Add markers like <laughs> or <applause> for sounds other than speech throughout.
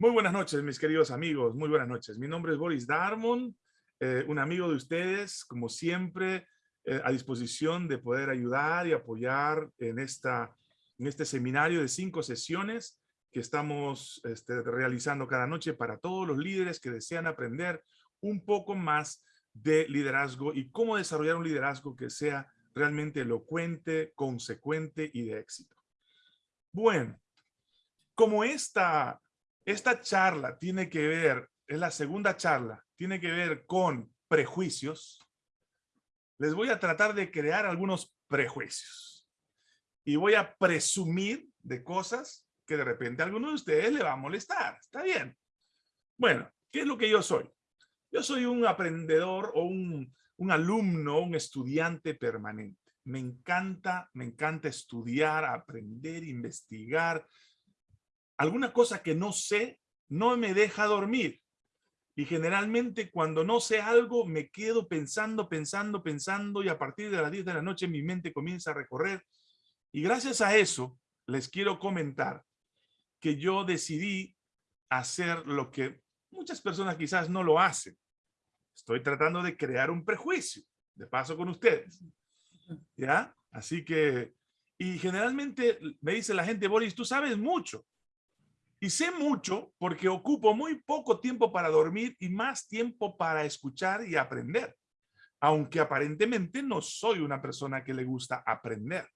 Muy buenas noches, mis queridos amigos. Muy buenas noches. Mi nombre es Boris Darmon, eh, un amigo de ustedes, como siempre, eh, a disposición de poder ayudar y apoyar en, esta, en este seminario de cinco sesiones que estamos este, realizando cada noche para todos los líderes que desean aprender un poco más de liderazgo y cómo desarrollar un liderazgo que sea realmente elocuente, consecuente y de éxito. Bueno, como esta esta charla tiene que ver, es la segunda charla, tiene que ver con prejuicios. Les voy a tratar de crear algunos prejuicios. Y voy a presumir de cosas que de repente a alguno de ustedes le va a molestar. Está bien. Bueno, ¿qué es lo que yo soy? Yo soy un aprendedor o un, un alumno, un estudiante permanente. Me encanta, me encanta estudiar, aprender, investigar, alguna cosa que no sé no me deja dormir. Y generalmente cuando no sé algo me quedo pensando, pensando, pensando y a partir de las 10 de la noche mi mente comienza a recorrer. Y gracias a eso les quiero comentar que yo decidí hacer lo que muchas personas quizás no lo hacen. Estoy tratando de crear un prejuicio, de paso con ustedes. ¿Ya? Así que, y generalmente me dice la gente, Boris, tú sabes mucho. Y sé mucho porque ocupo muy poco tiempo para dormir y más tiempo para escuchar y aprender. Aunque aparentemente no soy una persona que le gusta aprender.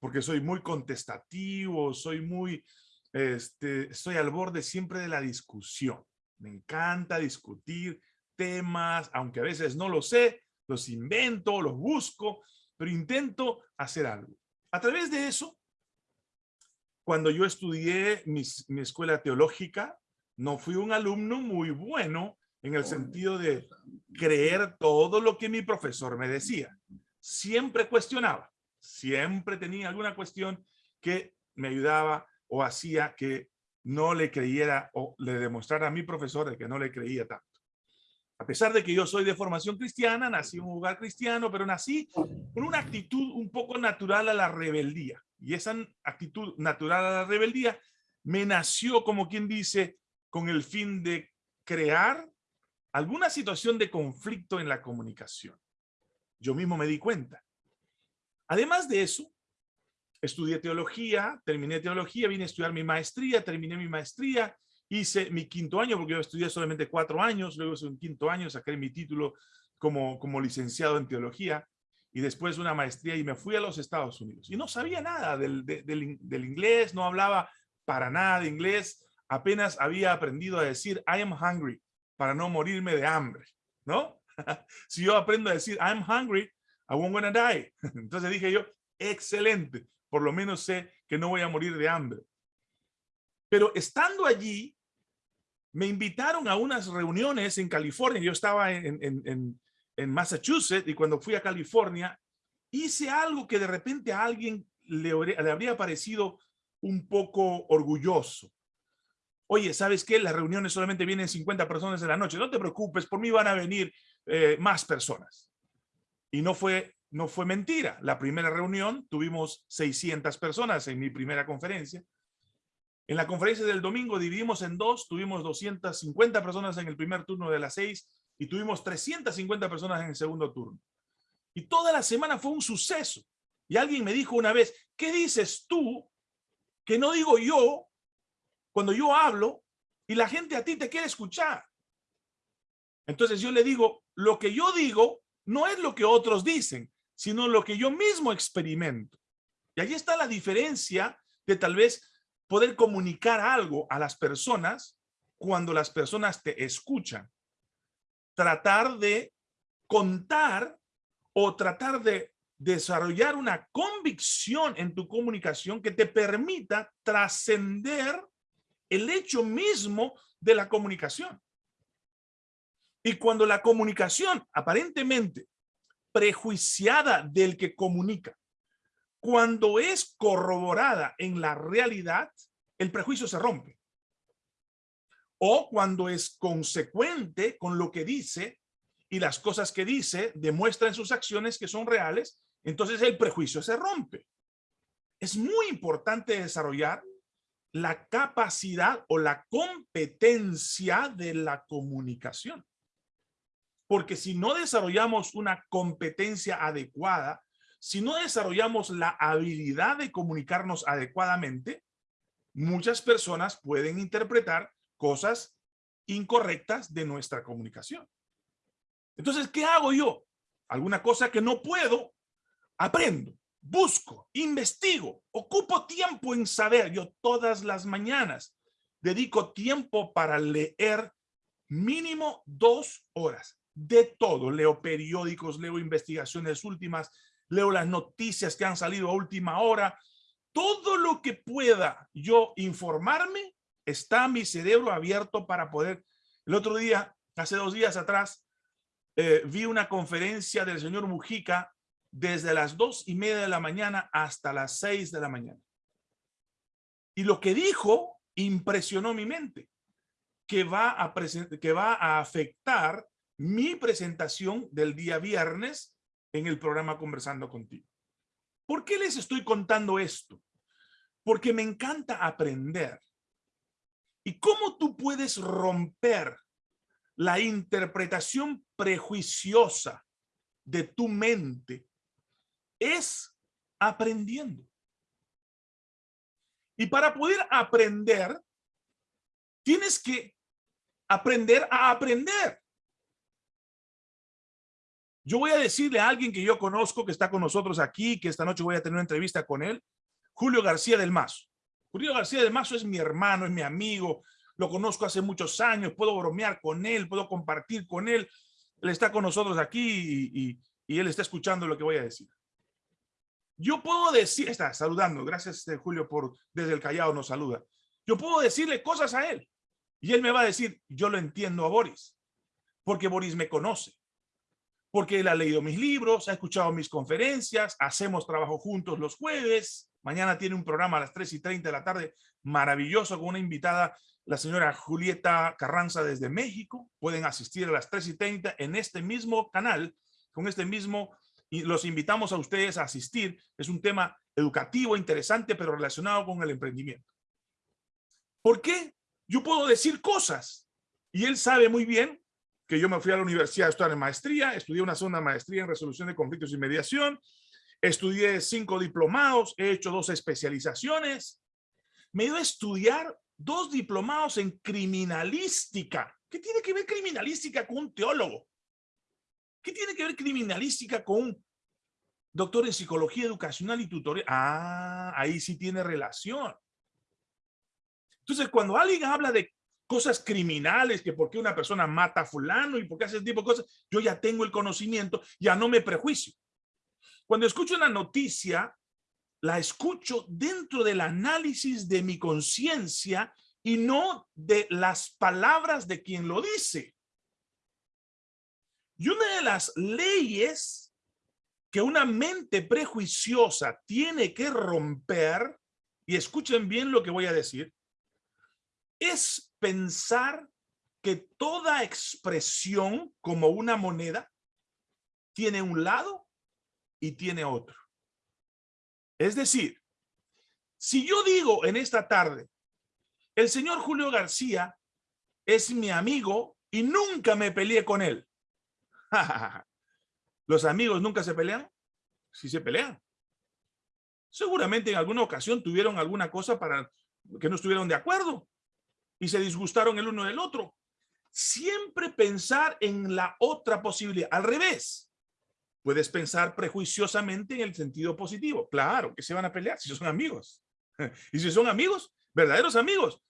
Porque soy muy contestativo, soy muy, este, estoy al borde siempre de la discusión. Me encanta discutir temas, aunque a veces no lo sé, los invento, los busco, pero intento hacer algo. A través de eso, cuando yo estudié mi, escuela teológica, no fui un alumno muy bueno en el sentido de creer todo lo que mi profesor me decía. Siempre cuestionaba, siempre tenía alguna cuestión que me ayudaba o hacía que no le creyera o le demostrara a mi profesor de que no le creía tanto. A pesar de que yo soy de formación cristiana, nací en un lugar cristiano, pero nací con una actitud un poco natural a la rebeldía. Y esa actitud natural a la rebeldía me nació, como quien dice, con el fin de crear alguna situación de conflicto en la comunicación. Yo mismo me di cuenta. Además de eso, estudié teología, terminé teología, vine a estudiar mi maestría, terminé mi maestría, hice mi quinto año, porque yo estudié solamente cuatro años, luego hice un quinto año, saqué mi título como, como licenciado en teología, y después una maestría y me fui a los Estados Unidos. Y no sabía nada del, del, inglés, no hablaba para nada de inglés, apenas había aprendido a decir I am hungry para no morirme de hambre, ¿no? <laughs> si yo aprendo a decir I'm hungry, I won't gonna die. <laughs> Entonces dije yo, excelente, por lo menos sé que no voy a morir de hambre. Pero estando allí, me invitaron a unas reuniones en California. Yo estaba en, Massachusetts y cuando fui a California, hice algo que de repente a alguien le, le habría parecido un poco orgulloso. Oye, ¿sabes qué? Las reuniones solamente vienen 50 personas en la noche. No te preocupes, por mí van a venir eh, más personas. Y no fue, no fue mentira. La primera reunión tuvimos 600 personas en mi primera conferencia. En la conferencia del domingo dividimos en dos, tuvimos 250 personas en el primer turno de las seis y tuvimos 350 personas en el segundo turno. Y toda la semana fue un suceso. Y alguien me dijo una vez, ¿qué dices tú que no digo yo cuando yo hablo y la gente a ti te quiere escuchar? Entonces yo le digo, lo que yo digo no es lo que otros dicen, sino lo que yo mismo experimento. Y allí está la diferencia de tal vez poder comunicar algo a las personas cuando las personas te escuchan tratar de contar o tratar de desarrollar una convicción en tu comunicación que te permita trascender el hecho mismo de la comunicación. Y cuando la comunicación aparentemente prejuiciada del que comunica, cuando es corroborada en la realidad, el prejuicio se rompe o cuando es consecuente con lo que dice y las cosas que dice demuestran sus acciones que son reales, entonces el prejuicio se rompe. Es muy importante desarrollar la capacidad o la competencia de la comunicación. Porque si no desarrollamos una competencia adecuada, si no desarrollamos la habilidad de comunicarnos adecuadamente, muchas personas pueden interpretar cosas incorrectas de nuestra comunicación. Entonces, ¿qué hago yo? Alguna cosa que no puedo, aprendo, busco, investigo, ocupo tiempo en saber. Yo todas las mañanas dedico tiempo para leer mínimo dos horas de todo. Leo periódicos, leo investigaciones últimas, leo las noticias que han salido a última hora. Todo lo que pueda yo informarme, está mi cerebro abierto para poder. El otro día, hace dos días atrás, eh, vi una conferencia del señor Mujica desde las dos y media de la mañana hasta las seis de la mañana. Y lo que dijo impresionó mi mente, que va a, que va a afectar mi presentación del día viernes en el programa Conversando Contigo. ¿Por qué les estoy contando esto? Porque me encanta aprender. ¿Y cómo tú puedes romper la interpretación prejuiciosa de tu mente? Es aprendiendo. Y para poder aprender, tienes que aprender a aprender. Yo voy a decirle a alguien que yo conozco, que está con nosotros aquí, que esta noche voy a tener una entrevista con él, Julio García del Mazo. Julio García del Mazo es mi hermano, es mi amigo, lo conozco hace muchos años, puedo bromear con él, puedo compartir con él. Él está con nosotros aquí y, él está escuchando lo que voy a decir. Yo puedo decir, está saludando, gracias eh, Julio por desde el Callao nos saluda. Yo puedo decirle cosas a él y él me va a decir, yo lo entiendo a Boris, porque Boris me conoce porque él ha leído mis libros, ha escuchado mis conferencias, hacemos trabajo juntos los jueves. Mañana tiene un programa a las 3 y 30 de la tarde maravilloso con una invitada, la señora Julieta Carranza desde México. Pueden asistir a las 3 y 30 en este mismo canal, con este mismo, y los invitamos a ustedes a asistir. Es un tema educativo, interesante, pero relacionado con el emprendimiento. ¿Por qué? Yo puedo decir cosas y él sabe muy bien que yo me fui a la universidad a estudiar en maestría, estudié una segunda maestría en resolución de conflictos y mediación, estudié cinco diplomados, he hecho dos especializaciones, me ido a estudiar dos diplomados en criminalística. ¿Qué tiene que ver criminalística con un teólogo? ¿Qué tiene que ver criminalística con un doctor en psicología educacional y tutorial? Ah, ahí sí tiene relación. Entonces, cuando alguien habla de cosas criminales, que por qué una persona mata a fulano y por qué hace ese tipo de cosas, yo ya tengo el conocimiento, ya no me prejuicio. Cuando escucho una noticia, la escucho dentro del análisis de mi conciencia y no de las palabras de quien lo dice. Y una de las leyes que una mente prejuiciosa tiene que romper, y escuchen bien lo que voy a decir, es pensar que toda expresión como una moneda tiene un lado y tiene otro. Es decir, si yo digo en esta tarde, el señor Julio García es mi amigo y nunca me peleé con él. <laughs> ¿Los amigos nunca se pelean? Sí se pelean. Seguramente en alguna ocasión tuvieron alguna cosa para que no estuvieron de acuerdo y se disgustaron el uno del otro. Siempre pensar en la otra posibilidad. Al revés, puedes pensar prejuiciosamente en el sentido positivo. Claro que se van a pelear si son amigos. <laughs> Y si son amigos, verdaderos amigos,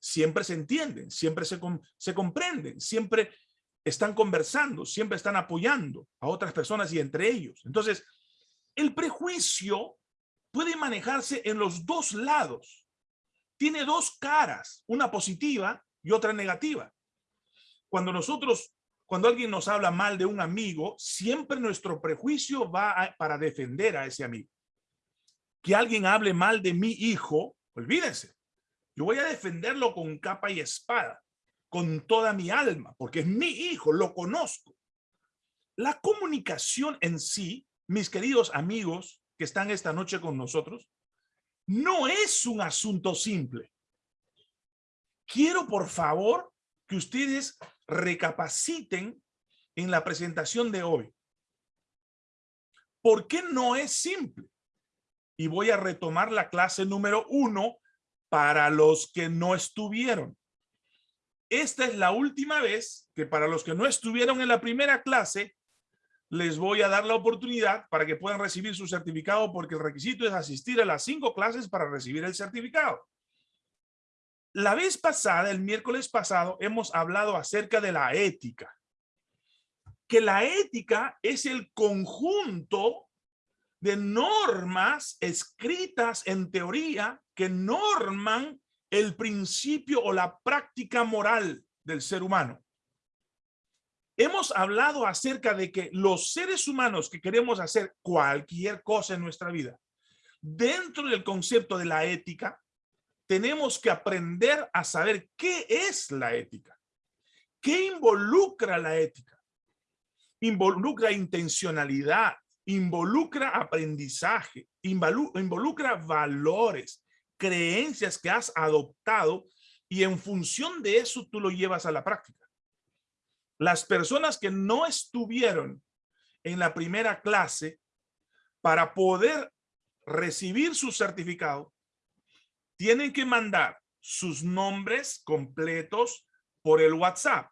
siempre se entienden, siempre se, se comprenden, siempre están conversando, siempre están apoyando a otras personas y entre ellos. Entonces, el prejuicio puede manejarse en los dos lados tiene dos caras, una positiva y otra negativa. Cuando nosotros, cuando alguien nos habla mal de un amigo, siempre nuestro prejuicio va para defender a ese amigo. Que alguien hable mal de mi hijo, olvídense. Yo voy a defenderlo con capa y espada, con toda mi alma, porque es mi hijo, lo conozco. La comunicación en sí, mis queridos amigos que están esta noche con nosotros, no es un asunto simple. quiero por favor que ustedes recapaciten en la presentación de hoy. ¿Por qué no es simple? Y voy a retomar la clase número uno para los que no estuvieron. Esta es la última vez que para los que no estuvieron en la primera clase, les voy a dar la oportunidad para que puedan recibir su certificado porque el requisito es asistir a las cinco clases para recibir el certificado. La vez pasada, el miércoles pasado, hemos hablado acerca de la ética. Que la ética es el conjunto de normas escritas en teoría que norman el principio o la práctica moral del ser humano. Hemos hablado acerca de que los seres humanos que queremos hacer cualquier cosa en nuestra vida, dentro del concepto de la ética, tenemos que aprender a saber qué es la ética. ¿Qué involucra la ética? Involucra intencionalidad, involucra aprendizaje, involucra valores, creencias que has adoptado y en función de eso tú lo llevas a la práctica. Las personas que no estuvieron en la primera clase para poder recibir su certificado, tienen que mandar sus nombres completos por el WhatsApp.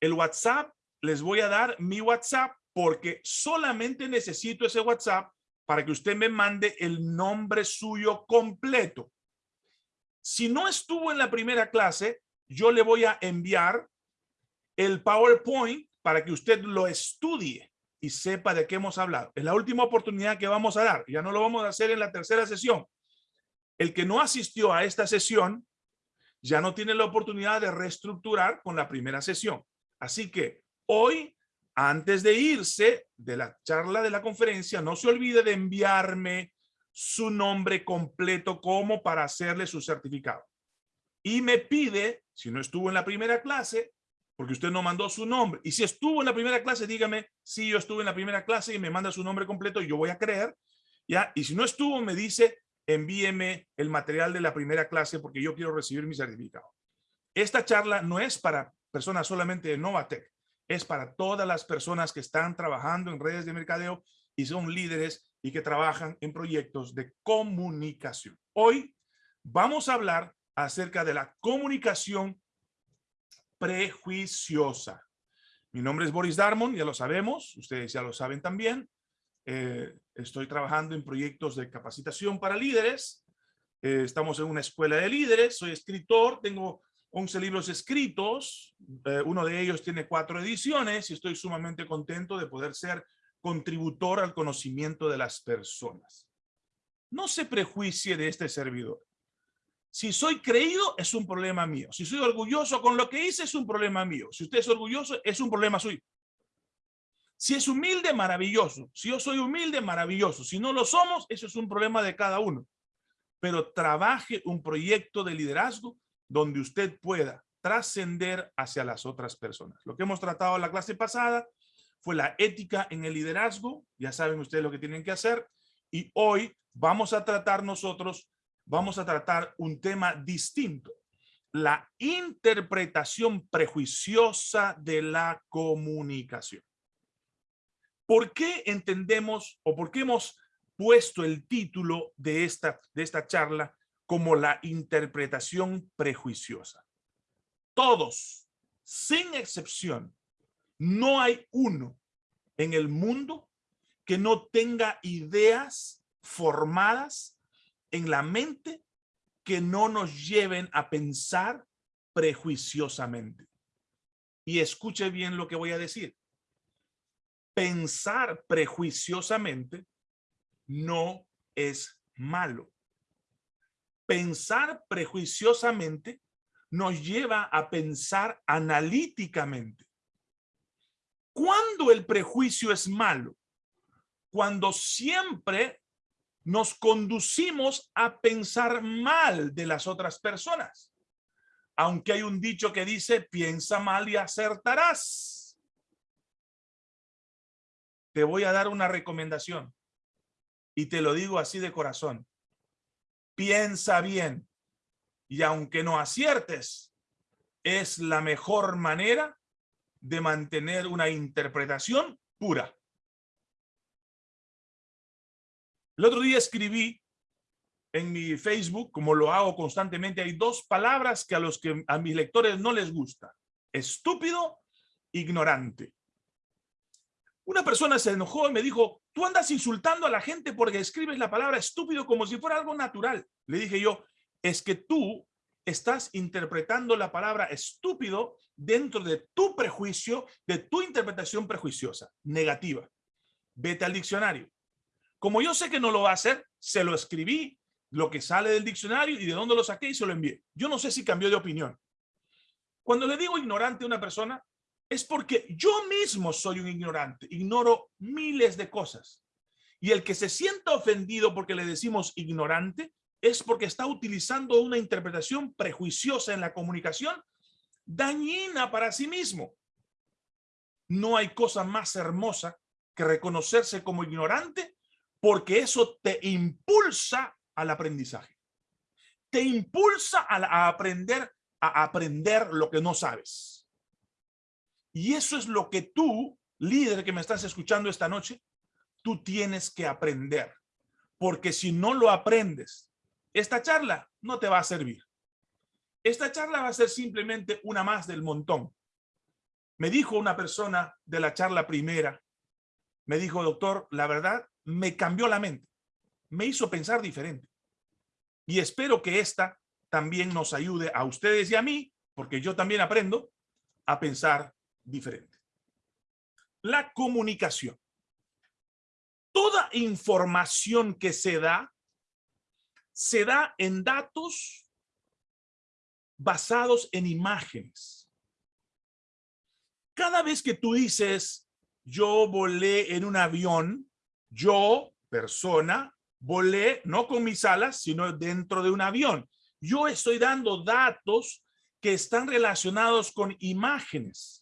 El WhatsApp, les voy a dar mi WhatsApp porque solamente necesito ese WhatsApp para que usted me mande el nombre suyo completo. Si no estuvo en la primera clase, yo le voy a enviar el PowerPoint para que usted lo estudie y sepa de qué hemos hablado. Es la última oportunidad que vamos a dar. Ya no lo vamos a hacer en la tercera sesión. El que no asistió a esta sesión ya no tiene la oportunidad de reestructurar con la primera sesión. Así que hoy antes de irse de la charla de la conferencia, no se olvide de enviarme su nombre completo como para hacerle su certificado. Y me pide, si no estuvo en la primera clase, porque usted no mandó su nombre. Y si estuvo en la primera clase, dígame, si yo estuve en la primera clase y me manda su nombre completo, yo voy a creer. ¿ya? Y si no estuvo, me dice, envíeme el material de la primera clase porque yo quiero recibir mi certificado. Esta charla no es para personas solamente de Novatec es para todas las personas que están trabajando en redes de mercadeo y son líderes y que trabajan en proyectos de comunicación. Hoy vamos a hablar acerca de la comunicación prejuiciosa. Mi nombre es Boris Darmon, ya lo sabemos, ustedes ya lo saben también. Eh, estoy trabajando en proyectos de capacitación para líderes. Eh, estamos en una escuela de líderes, soy escritor, tengo 11 libros escritos, eh, uno de ellos tiene cuatro ediciones y estoy sumamente contento de poder ser contributor al conocimiento de las personas. No se prejuicie de este servidor. Si soy creído, es un problema mío. Si soy orgulloso con lo que hice, es un problema mío. Si usted es orgulloso, es un problema suyo. Si es humilde, maravilloso. Si yo soy humilde, maravilloso. Si no lo somos, eso es un problema de cada uno. Pero trabaje un proyecto de liderazgo donde usted pueda trascender hacia las otras personas. Lo que hemos tratado en la clase pasada fue la ética en el liderazgo. Ya saben ustedes lo que tienen que hacer. Y hoy vamos a tratar nosotros, vamos a tratar un tema distinto. La interpretación prejuiciosa de la comunicación. ¿Por qué entendemos o por qué hemos puesto el título de esta, de esta charla como la interpretación prejuiciosa. Todos, sin excepción, no hay uno en el mundo que no tenga ideas formadas en la mente que no nos lleven a pensar prejuiciosamente. Y escuche bien lo que voy a decir. Pensar prejuiciosamente no es malo pensar prejuiciosamente nos lleva a pensar analíticamente. ¿Cuándo el prejuicio es malo? Cuando siempre nos conducimos a pensar mal de las otras personas. Aunque hay un dicho que dice, piensa mal y acertarás. Te voy a dar una recomendación y te lo digo así de corazón piensa bien y aunque no aciertes, es la mejor manera de mantener una interpretación pura. El otro día escribí en mi Facebook, como lo hago constantemente, hay dos palabras que a los que a mis lectores no les gusta. Estúpido, ignorante. Una persona se enojó y me dijo, tú andas insultando a la gente porque escribes la palabra estúpido como si fuera algo natural. Le dije yo, es que tú estás interpretando la palabra estúpido dentro de tu prejuicio, de tu interpretación prejuiciosa, negativa. Vete al diccionario. Como yo sé que no lo va a hacer, se lo escribí, lo que sale del diccionario y de dónde lo saqué y se lo envié. Yo no sé si cambió de opinión. Cuando le digo ignorante a una persona, es porque yo mismo soy un ignorante, ignoro miles de cosas. Y el que se sienta ofendido porque le decimos ignorante, es porque está utilizando una interpretación prejuiciosa en la comunicación dañina para sí mismo. No hay cosa más hermosa que reconocerse como ignorante porque eso te impulsa al aprendizaje. Te impulsa a, aprender a aprender lo que no sabes. Y eso es lo que tú, líder que me estás escuchando esta noche, tú tienes que aprender. Porque si no lo aprendes, esta charla no te va a servir. Esta charla va a ser simplemente una más del montón. Me dijo una persona de la charla primera, me dijo, doctor, la verdad, me cambió la mente. Me hizo pensar diferente. Y espero que esta también nos ayude a ustedes y a mí, porque yo también aprendo a pensar diferente. La comunicación. Toda información que se da se da en datos basados en imágenes. Cada vez que tú dices, yo volé en un avión, yo, persona, volé no con mis alas, sino dentro de un avión. Yo estoy dando datos que están relacionados con imágenes.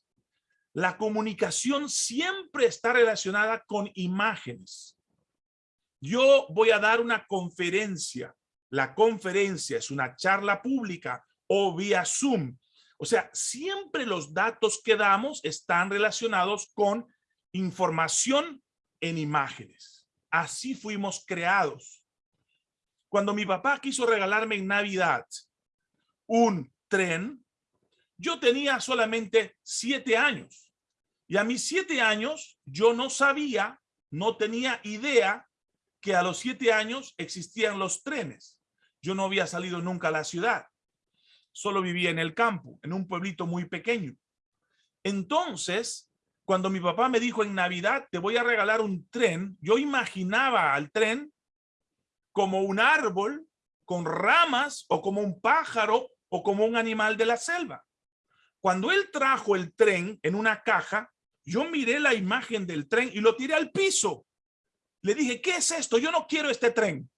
La comunicación siempre está relacionada con imágenes. Yo voy a dar una conferencia la conferencia es una charla pública o vía Zoom. O sea, siempre los datos que damos están relacionados con información en imágenes. Así fuimos creados. Cuando mi papá quiso regalarme en Navidad un tren, yo tenía solamente siete años. Y a mis siete años yo no sabía, no tenía idea que a los siete años existían los trenes. Yo no había salido nunca a la ciudad. Solo vivía en el campo, en un pueblito muy pequeño. Entonces, cuando mi papá me dijo en Navidad, te voy a regalar un tren, yo imaginaba al tren como un árbol con ramas o como un pájaro o como un animal de la selva. Cuando él trajo el tren en una caja, yo miré la imagen del tren y lo tiré al piso. Le dije, ¿qué es esto? Yo no quiero este tren.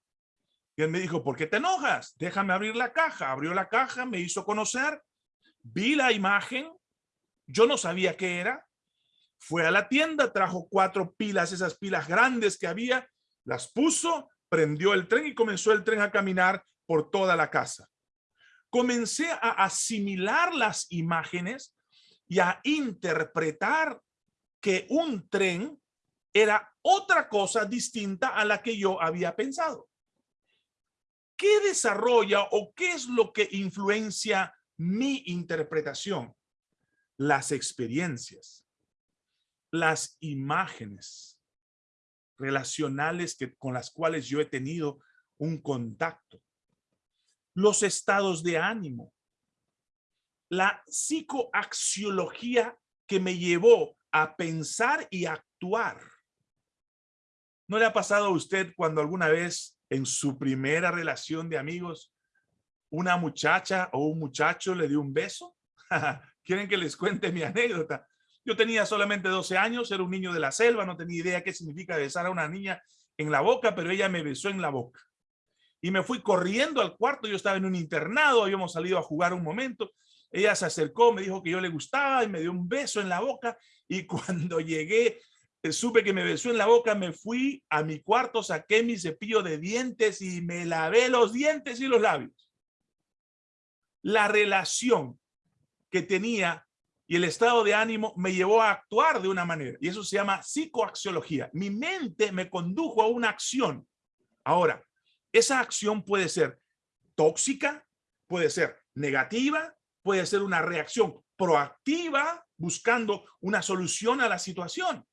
Y él me dijo, ¿por qué te enojas? Déjame abrir la caja. Abrió la caja, me hizo conocer, vi la imagen, yo no sabía qué era. Fue a la tienda, trajo cuatro pilas, esas pilas grandes que había, las puso, prendió el tren y comenzó el tren a caminar por toda la casa. Comencé a asimilar las imágenes y a interpretar que un tren era otra cosa distinta a la que yo había pensado. ¿qué desarrolla o qué es lo que influencia mi interpretación? Las experiencias, las imágenes relacionales que, con las cuales yo he tenido un contacto, los estados de ánimo, la psicoaxiología que me llevó a pensar y actuar. ¿No le ha pasado a usted cuando alguna vez en su primera relación de amigos, una muchacha o un muchacho le dio un beso? <laughs> ¿Quieren que les cuente mi anécdota? Yo tenía solamente 12 años, era un niño de la selva, no tenía idea qué significa besar a una niña en la boca, pero ella me besó en la boca. Y me fui corriendo al cuarto, yo estaba en un internado, habíamos salido a jugar un momento, ella se acercó, me dijo que yo le gustaba y me dio un beso en la boca y <laughs> cuando llegué eh, supe que me besó en la boca, me fui a mi cuarto, saqué mi cepillo de dientes y me lavé los dientes y los labios. la relación que tenía y el estado de ánimo me llevó a actuar de una manera. Y eso se llama psicoaxiología. Mi mente me condujo a una acción. Ahora, esa acción puede ser tóxica, puede ser negativa, puede ser una reacción proactiva buscando una solución a la situación.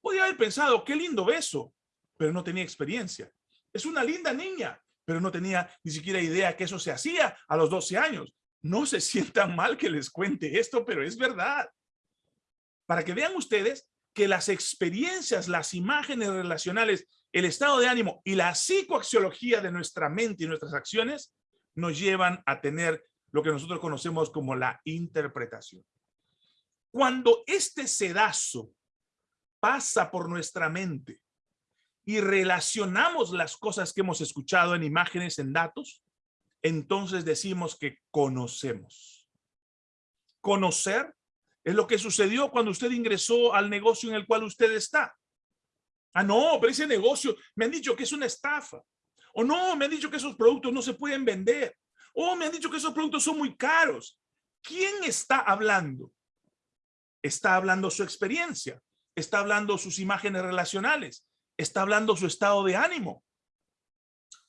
Podría haber pensado, qué lindo beso, pero no tenía experiencia. Es una linda niña, pero no tenía ni siquiera idea que eso se hacía a los 12 años. No se <laughs> sientan mal que les cuente esto, pero es verdad. Para que vean ustedes que las experiencias, las imágenes relacionales, el estado de ánimo y la psicoaxiología de nuestra mente y nuestras acciones nos llevan a tener lo que nosotros conocemos como la interpretación. Cuando este sedazo pasa por nuestra mente y relacionamos las cosas que hemos escuchado en imágenes, en datos, entonces decimos que conocemos. Conocer es lo que sucedió cuando usted ingresó al negocio en el cual usted está. Ah, no, pero ese negocio me han dicho que es una estafa. O no, me han dicho que esos productos no se pueden vender. O me han dicho que esos productos son muy caros. ¿Quién está hablando? Está hablando su experiencia. Está hablando sus imágenes relacionales. Está hablando su estado de ánimo.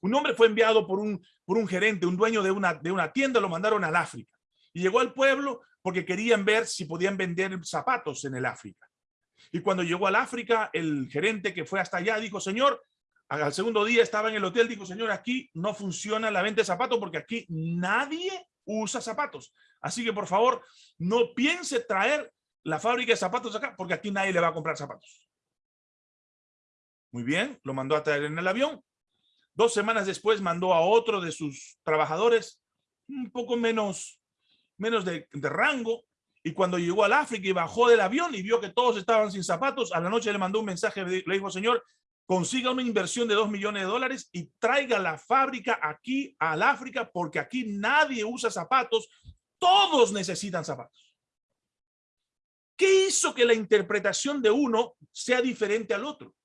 Un hombre fue enviado por un, por un gerente, un dueño de una, de una tienda, lo mandaron al África. Y llegó al pueblo porque querían ver si podían vender zapatos en el África. Y cuando llegó al África, el gerente que fue hasta allá dijo, señor, al segundo día estaba en el hotel, dijo, señor, aquí no funciona la venta de zapatos porque aquí nadie usa zapatos. Así que por favor, no piense traer la fábrica de zapatos acá porque aquí nadie le va a comprar zapatos. Muy bien, lo mandó a traer en el avión. Dos semanas después mandó a otro de sus trabajadores, un poco menos, menos de, de rango, y cuando llegó al África y bajó del avión y vio que todos estaban sin zapatos, a la noche le mandó un mensaje, le dijo, señor, consiga una inversión de dos millones de dólares y traiga la fábrica aquí al África porque aquí nadie usa zapatos, todos necesitan zapatos. ¿Qué hizo que la interpretación de uno sea diferente al otro?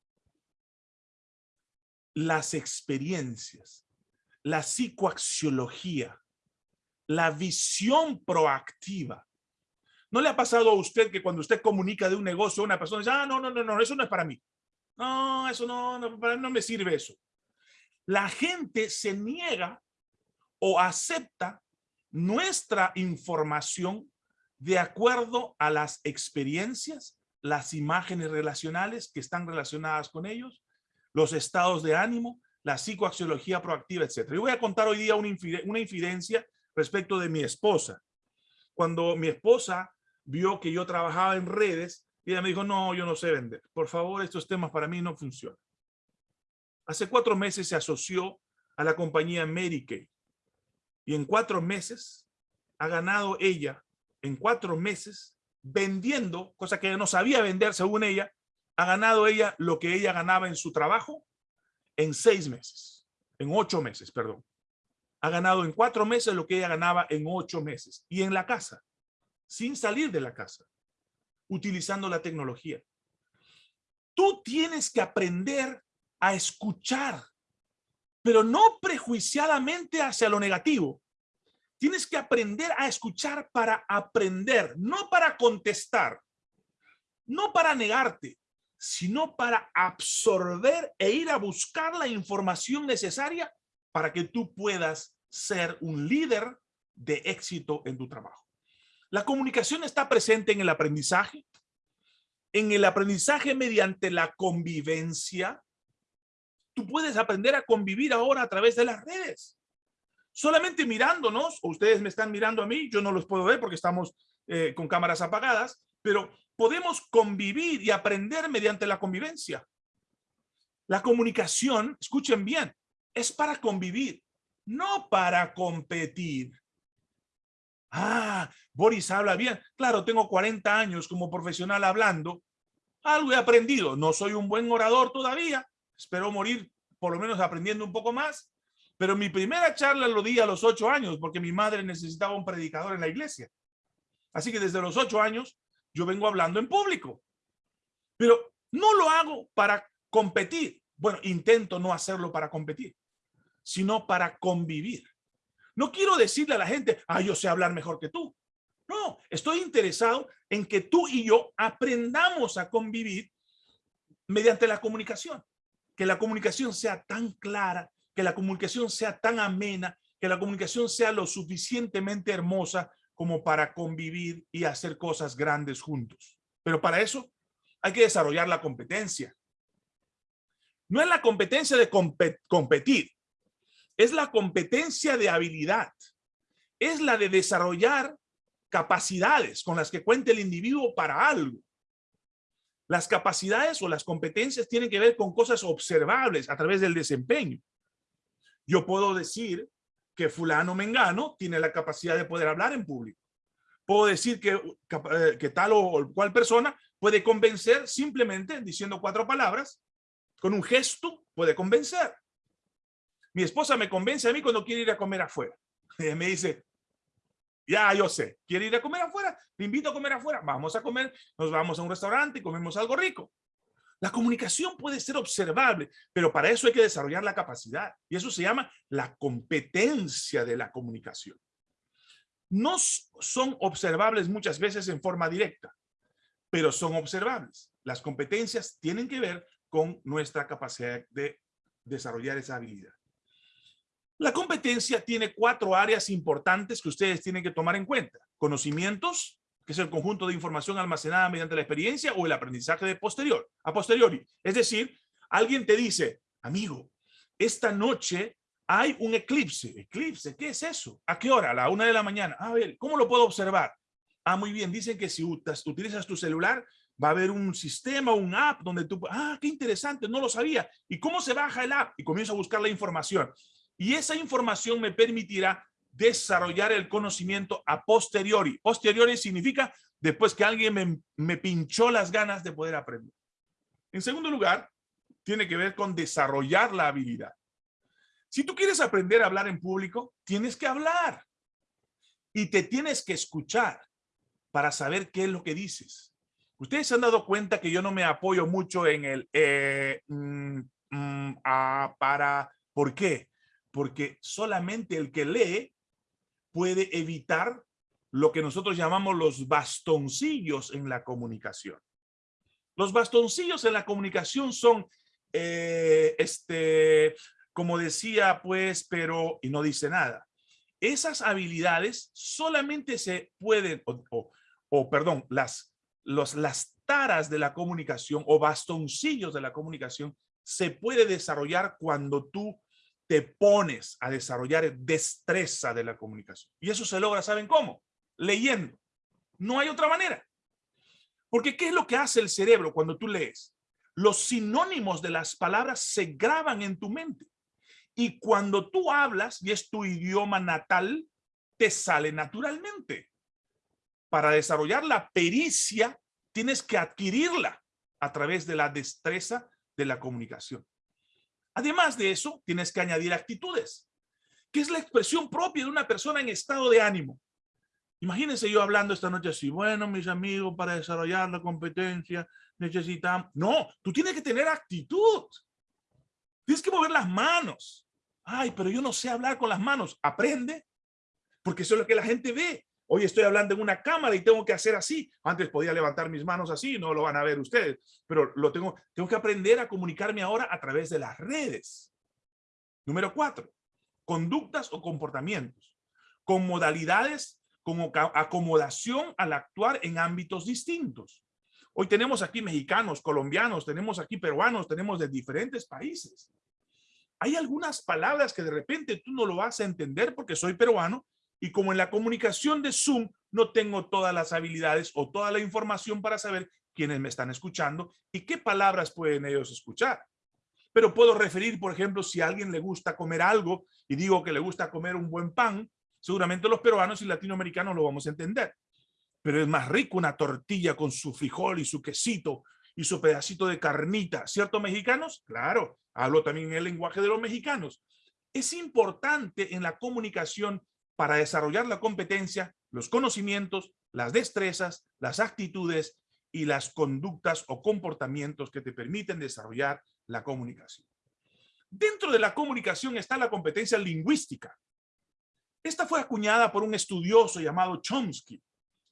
Las experiencias, la psicoaxiología, la visión proactiva, ¿No le ha pasado a usted que cuando usted comunica de un negocio a una persona dice, ah, no, no, no, no, eso no es para mí? No, eso no, no, no me sirve eso. La gente se niega o acepta nuestra información de acuerdo a las experiencias, las imágenes relacionales que están relacionadas con ellos, los estados de ánimo, la psicoaxiología proactiva, etc. Y voy a contar hoy día una, infidencia respecto de mi esposa. Cuando mi esposa vio que yo trabajaba en redes y ella me dijo, no, yo no sé vender. Por favor, estos temas para mí no funcionan. Hace cuatro meses se asoció a la compañía Kay y en cuatro meses ha ganado ella, en cuatro meses, vendiendo, cosa que no sabía vender según ella, ha ganado ella lo que ella ganaba en su trabajo en seis meses, en ocho meses, perdón. Ha ganado en cuatro meses lo que ella ganaba en ocho meses. Y en la casa, sin salir de la casa, utilizando la tecnología. Tú tienes que aprender a escuchar, pero no prejuiciadamente hacia lo negativo. Tienes que aprender a escuchar para aprender, no para contestar, no para negarte, sino para absorber e ir a buscar la información necesaria para que tú puedas ser un líder de éxito en tu trabajo. La comunicación está presente en el aprendizaje, en el aprendizaje mediante la convivencia. Tú puedes aprender a convivir ahora a través de las redes. Solamente mirándonos, o ustedes me están mirando a mí, yo no los puedo ver porque estamos eh, con cámaras apagadas, pero podemos convivir y aprender mediante la convivencia. La comunicación, escuchen bien, es para convivir, no para competir. Ah, Boris habla bien. Claro, tengo 40 años como profesional hablando. Algo he aprendido. No soy un buen orador todavía. Espero morir por lo menos aprendiendo un poco más. Pero mi primera charla lo di a los ocho años porque mi madre necesitaba un predicador en la iglesia. Así que desde los ocho años yo vengo hablando en público. Pero no lo hago para competir. Bueno, intento no hacerlo para competir, sino para convivir. No quiero decirle a la gente, ah, yo sé hablar mejor que tú. No, estoy interesado en que tú y yo aprendamos a convivir mediante la comunicación. Que la comunicación sea tan clara, que la comunicación sea tan amena, que la comunicación sea lo suficientemente hermosa como para convivir y hacer cosas grandes juntos. Pero para eso hay que desarrollar la competencia. No es la competencia de competir, es la competencia de habilidad. Es la de desarrollar capacidades con las que cuente el individuo para algo. Las capacidades o las competencias tienen que ver con cosas observables a través del desempeño. Yo puedo decir que fulano mengano tiene la capacidad de poder hablar en público. Puedo decir que, eh, que tal o cual persona puede convencer simplemente diciendo cuatro palabras con un gesto puede convencer. Mi esposa me convence a mí cuando quiere ir a comer afuera. <laughs> Me dice, ya yo sé, quiere ir a comer afuera, te invito a comer afuera, vamos a comer, nos vamos a un restaurante y comemos algo rico. La comunicación puede ser observable, pero para eso hay que desarrollar la capacidad. Y eso se llama la competencia de la comunicación. No son observables muchas veces en forma directa, pero son observables. Las competencias tienen que ver con nuestra capacidad de desarrollar esa habilidad. La competencia tiene cuatro áreas importantes que ustedes tienen que tomar en cuenta. Conocimientos, que es el conjunto de información almacenada mediante la experiencia o el aprendizaje de posterior, a posteriori. Es decir, alguien te dice, amigo, esta noche hay un eclipse. ¿Eclipse? ¿Qué es eso? ¿A qué hora? A la una de la mañana. A ver, ¿cómo lo puedo observar? Ah, muy bien. Dicen que si utilizas tu celular, va a haber un sistema, un app donde tú, ah, qué interesante, no lo sabía. ¿Y cómo se baja el app? Y comienzo a buscar la información. Y esa información me permitirá desarrollar el conocimiento a posteriori. Posteriori significa después que alguien me, pinchó las ganas de poder aprender. En segundo lugar, tiene que ver con desarrollar la habilidad. Si tú quieres aprender a hablar en público, tienes que hablar. Y te tienes que escuchar para saber qué es lo que dices. Ustedes se han dado cuenta que yo no me apoyo mucho en el eh, mm, mm, para, ¿por qué? Porque solamente el que lee puede evitar lo que nosotros llamamos los bastoncillos en la comunicación. Los bastoncillos en la comunicación son, eh, este, como decía, pues, pero, y no dice nada. Esas habilidades solamente se pueden, o perdón, las los, las taras de la comunicación o bastoncillos de la comunicación se puede desarrollar cuando tú te pones a desarrollar destreza de la comunicación. Y eso se logra, ¿saben cómo? Leyendo. No hay otra manera. Porque ¿qué es lo que hace el cerebro cuando tú lees? Los sinónimos de las palabras se graban en tu mente. Y cuando tú hablas, y es tu idioma natal, te sale naturalmente para desarrollar la pericia, tienes que adquirirla a través de la destreza de la comunicación. Además de eso, tienes que añadir actitudes, que es la expresión propia de una persona en estado de ánimo. Imagínense yo hablando esta noche así, bueno, mis amigos, para desarrollar la competencia necesitamos... No, tú tienes que tener actitud. Tienes que mover las manos. Ay, pero yo no sé hablar con las manos. Aprende, porque eso es lo que la gente ve. Hoy estoy hablando en una cámara y tengo que hacer así. Antes podía levantar mis manos así, no lo van a ver ustedes, pero lo tengo, tengo que aprender a comunicarme ahora a través de las redes. Número cuatro, conductas o comportamientos con modalidades como acomodación al actuar en ámbitos distintos. Hoy tenemos aquí mexicanos, colombianos, tenemos aquí peruanos, tenemos de diferentes países. Hay algunas palabras que de repente tú no lo vas a entender porque soy peruano y como en la comunicación de Zoom no tengo todas las habilidades o toda la información para saber quiénes me están escuchando y qué palabras pueden ellos escuchar. Pero puedo referir, por ejemplo, si a alguien le gusta comer algo y digo que le gusta comer un buen pan, seguramente los peruanos y latinoamericanos lo vamos a entender. Pero es más rico una tortilla con su frijol y su quesito y su pedacito de carnita. ¿Cierto, mexicanos? Claro, hablo también en el lenguaje de los mexicanos. Es importante en la comunicación para desarrollar la competencia, los conocimientos, las destrezas, las actitudes y las conductas o comportamientos que te permiten desarrollar la comunicación. Dentro de la comunicación está la competencia lingüística. Esta fue acuñada por un estudioso llamado Chomsky.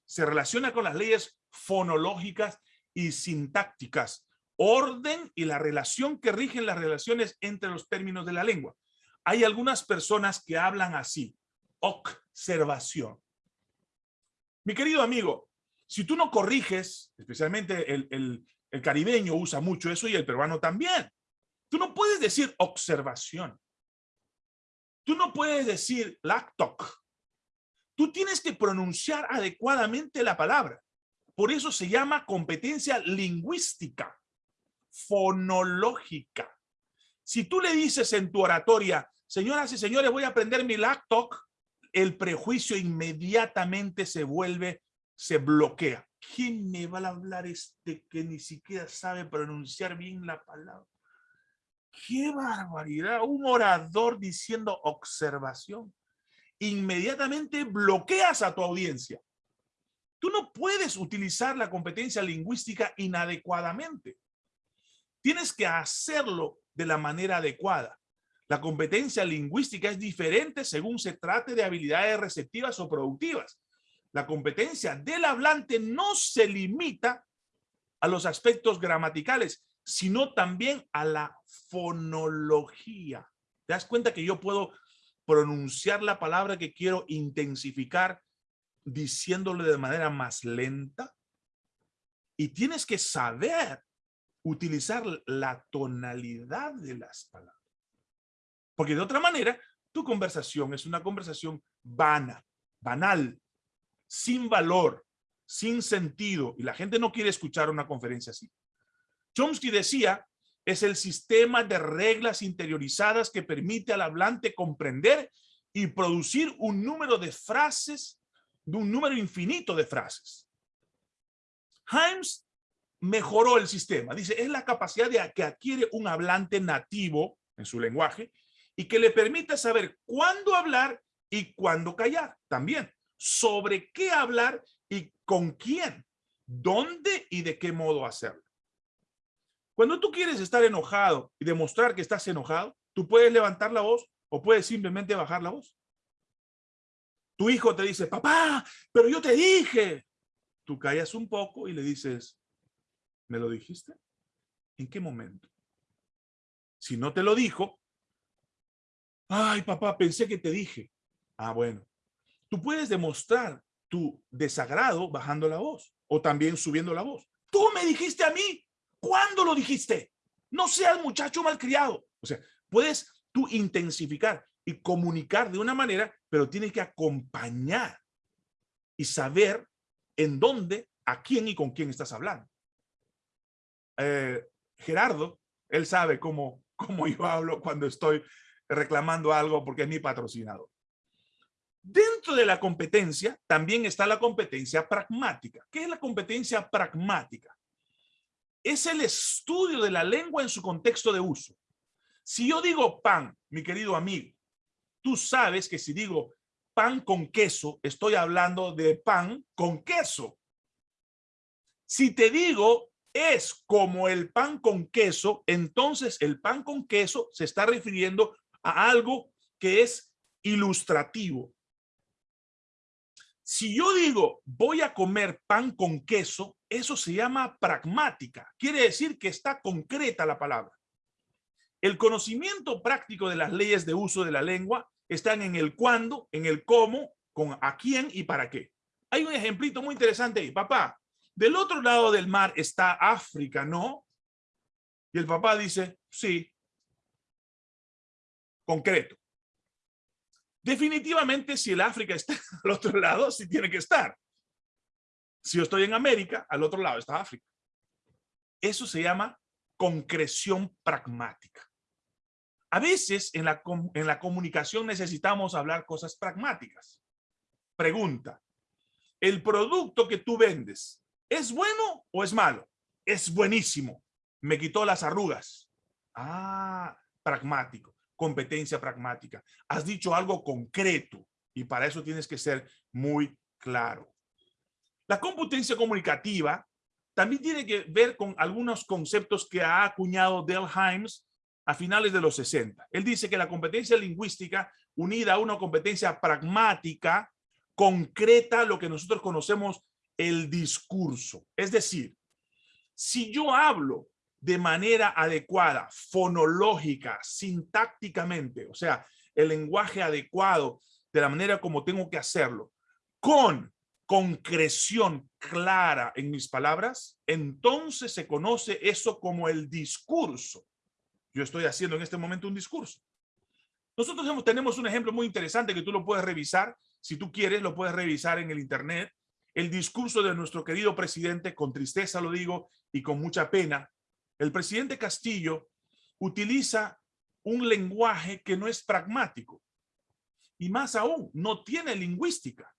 Se relaciona con las leyes fonológicas y sintácticas, orden y la relación que rigen las relaciones entre los términos de la lengua. Hay algunas personas que hablan así, observación. Mi querido amigo, si tú no corriges, especialmente el, el caribeño usa mucho eso y el peruano también. Tú no puedes decir observación. Tú no puedes decir lactoc. Tú tienes que pronunciar adecuadamente la palabra. Por eso se llama competencia lingüística, fonológica. Si tú le dices en tu oratoria, señoras y señores, voy a aprender mi lactoc, el prejuicio inmediatamente se vuelve, se bloquea. ¿Quién me va a hablar este que ni siquiera sabe pronunciar bien la palabra? ¡Qué barbaridad! Un orador diciendo observación. Inmediatamente bloqueas a tu audiencia. Tú no puedes utilizar la competencia lingüística inadecuadamente. Tienes que hacerlo de la manera adecuada. La competencia lingüística es diferente según se trate de habilidades receptivas o productivas. La competencia del hablante no se limita a los aspectos gramaticales, sino también a la fonología. ¿Te das cuenta que yo puedo pronunciar la palabra que quiero intensificar diciéndole de manera más lenta? Y tienes que saber utilizar la tonalidad de las palabras. Porque de otra manera, tu conversación es una conversación vana, banal, sin valor, sin sentido. Y la gente no quiere escuchar una conferencia así. Chomsky decía, es el sistema de reglas interiorizadas que permite al hablante comprender y producir un número de frases, de un número infinito de frases. Himes mejoró el sistema. Dice, es la capacidad de que adquiere un hablante nativo en su lenguaje y que le permite saber cuándo hablar y cuándo callar. También sobre qué hablar y con quién, dónde y de qué modo hacerlo. Cuando tú quieres estar enojado y demostrar que estás enojado, tú puedes levantar la voz o puedes simplemente bajar la voz. Tu hijo te dice, papá, pero yo te dije. Tú callas un poco y le dices, ¿me lo dijiste? ¿En qué momento? Si no te lo dijo, ay, papá, pensé que te dije. Ah, bueno. Tú puedes demostrar tu desagrado bajando la voz o también subiendo la voz. Tú me dijiste a mí, ¿Cuándo lo dijiste? No seas muchacho malcriado. O sea, puedes tú intensificar y comunicar de una manera, pero tienes que acompañar y saber en dónde, a quién y con quién estás hablando. Eh, Gerardo, él sabe cómo, cómo yo hablo cuando estoy reclamando algo porque es mi patrocinador. Dentro de la competencia también está la competencia pragmática. ¿Qué es la competencia pragmática? es el estudio de la lengua en su contexto de uso. Si yo digo pan, mi querido amigo, tú sabes que si digo pan con queso, estoy hablando de pan con queso. Si te digo es como el pan con queso, entonces el pan con queso se está refiriendo a algo que es ilustrativo. Si yo digo voy a comer pan con queso, eso se llama pragmática. Quiere decir que está concreta la palabra. El conocimiento práctico de las leyes de uso de la lengua están en el cuándo, en el cómo, con a quién y para qué. Hay un ejemplito muy interesante ahí. Papá, del otro lado del mar está África, ¿no? Y el papá dice, sí. Concreto. Definitivamente, si el África está <laughs> al otro lado, sí tiene que estar. Si yo estoy en América, al otro lado está África. Eso se llama concreción pragmática. A veces en la, en la comunicación necesitamos hablar cosas pragmáticas. Pregunta, ¿el producto que tú vendes es bueno o es malo? Es buenísimo. Me quitó las arrugas. Ah, pragmático, competencia pragmática. Has dicho algo concreto y para eso tienes que ser muy claro. La competencia comunicativa también tiene que ver con algunos conceptos que ha acuñado Del Himes a finales de los 60. Él dice que la competencia lingüística unida a una competencia pragmática, concreta, lo que nosotros conocemos el discurso. Es decir, si yo hablo de manera adecuada, fonológica, sintácticamente, o sea, el lenguaje adecuado, de la manera como tengo que hacerlo, con concreción clara en mis palabras, entonces se conoce eso como el discurso. Yo estoy haciendo en este momento un discurso. Nosotros tenemos un ejemplo muy interesante que tú lo puedes revisar. Si tú quieres, lo puedes revisar en el internet. El discurso de nuestro querido presidente, con tristeza lo digo y con mucha pena. El presidente Castillo utiliza un lenguaje que no es pragmático. Y más aún, no tiene lingüística.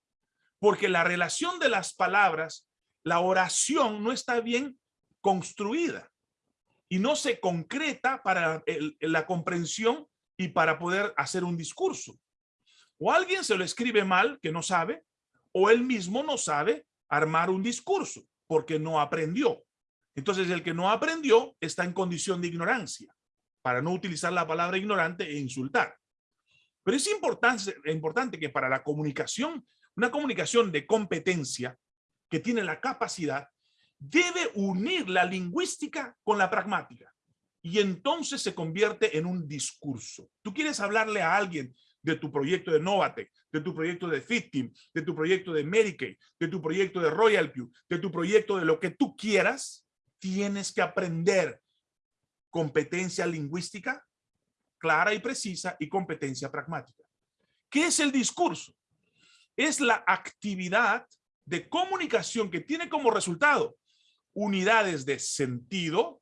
Porque la relación de las palabras, la oración no está bien construida. Y no se concreta para la comprensión y para poder hacer un discurso. O alguien se lo escribe mal, que no sabe, o él mismo no sabe armar un discurso, porque no aprendió. Entonces, el que no aprendió está en condición de ignorancia, para no utilizar la palabra ignorante e insultar. Pero es importante, importante que para la comunicación, una comunicación de competencia, que tiene la capacidad, debe unir la lingüística con la pragmática y entonces se convierte en un discurso. Tú quieres hablarle a alguien de tu proyecto de Novatec, de tu proyecto de FitTeam, de tu proyecto de Medicaid, de tu proyecto de Royal Q, de tu proyecto de lo que tú quieras, tienes que aprender competencia lingüística clara y precisa y competencia pragmática. ¿Qué es el discurso? Es la actividad de comunicación que tiene como resultado unidades de sentido,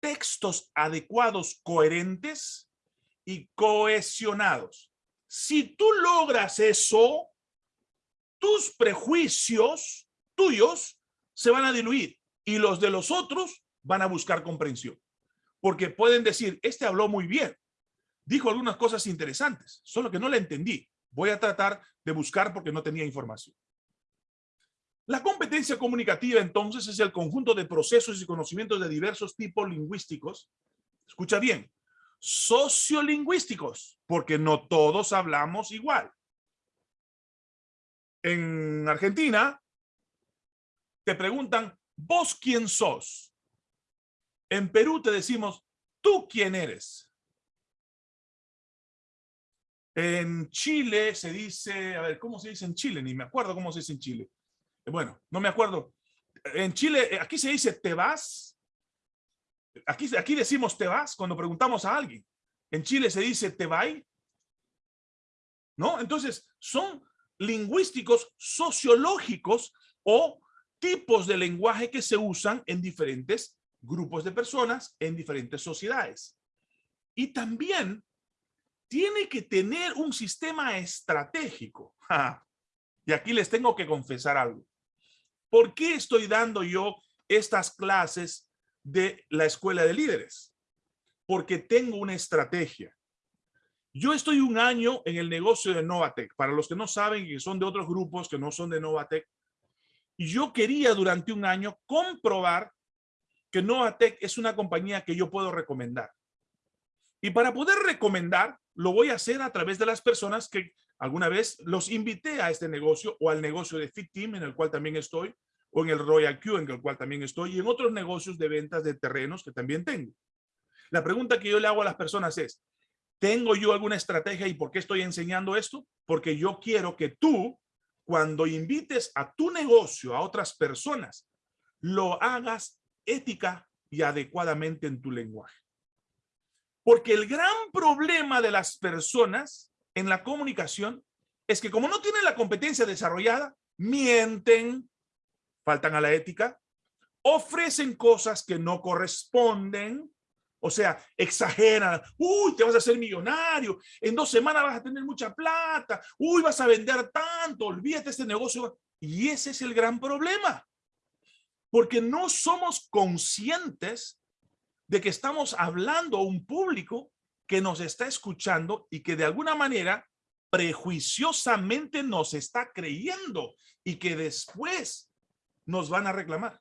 textos adecuados, coherentes y cohesionados. Si tú logras eso, tus prejuicios tuyos se van a diluir y los de los otros van a buscar comprensión. Porque pueden decir, este habló muy bien, dijo algunas cosas interesantes, solo que no la entendí. Voy a tratar de buscar porque no tenía información. La competencia comunicativa, entonces, es el conjunto de procesos y conocimientos de diversos tipos lingüísticos. Escucha bien, sociolingüísticos, porque no todos hablamos igual. En Argentina, te preguntan, ¿vos quién sos? En Perú te decimos, ¿tú quién eres? En Chile se dice, a ver, ¿cómo se dice en Chile? Ni me acuerdo cómo se dice en Chile bueno, no me acuerdo. En Chile, eh, aquí se dice te vas. Aquí, aquí decimos te vas cuando preguntamos a alguien. En Chile se dice te va. ¿No? Entonces, son lingüísticos sociológicos o tipos de lenguaje que se usan en diferentes grupos de personas, en diferentes sociedades. Y también tiene que tener un sistema estratégico. <laughs> Y aquí les tengo que confesar algo. ¿Por qué estoy dando yo estas clases de la escuela de líderes? Porque tengo una estrategia. Yo estoy un año en el negocio de Novatec. Para los que no saben que son de otros grupos que no son de Novatec. Yo quería durante un año comprobar que Novatec es una compañía que yo puedo recomendar. Y para poder recomendar, lo voy a hacer a través de las personas que alguna vez los invité a este negocio o al negocio de Fit Team en el cual también estoy o en el Royal Q en el cual también estoy y en otros negocios de ventas de terrenos que también tengo. La pregunta que yo le hago a las personas es, ¿tengo yo alguna estrategia y por qué estoy enseñando esto? Porque yo quiero que tú, cuando invites a tu negocio a otras personas, lo hagas ética y adecuadamente en tu lenguaje. Porque el gran problema de las personas en la comunicación es que como no tienen la competencia desarrollada, mienten, faltan a la ética, ofrecen cosas que no corresponden, o sea, exageran, uy, te vas a hacer millonario, en dos semanas vas a tener mucha plata, uy, vas a vender tanto, olvídate este negocio. Y ese es el gran problema, porque no somos conscientes de que estamos hablando a un público que nos está escuchando y que de alguna manera prejuiciosamente nos está creyendo y que después nos van a reclamar.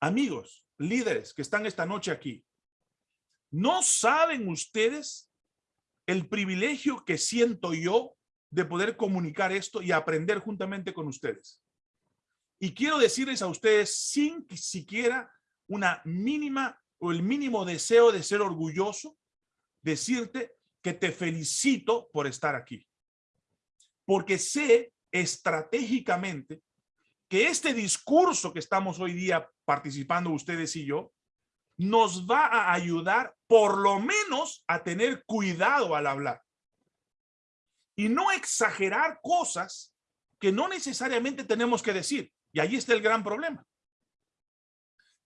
Amigos, líderes que están esta noche aquí, ¿no saben ustedes el privilegio que siento yo de poder comunicar esto y aprender juntamente con ustedes. Y quiero decirles a ustedes sin siquiera una mínima o el mínimo deseo de ser orgulloso, decirte que te felicito por estar aquí. Porque sé estratégicamente que este discurso que estamos hoy día participando ustedes y yo, nos va a ayudar por lo menos a tener cuidado al hablar. Y no exagerar cosas que no necesariamente tenemos que decir. Y ahí está el gran problema.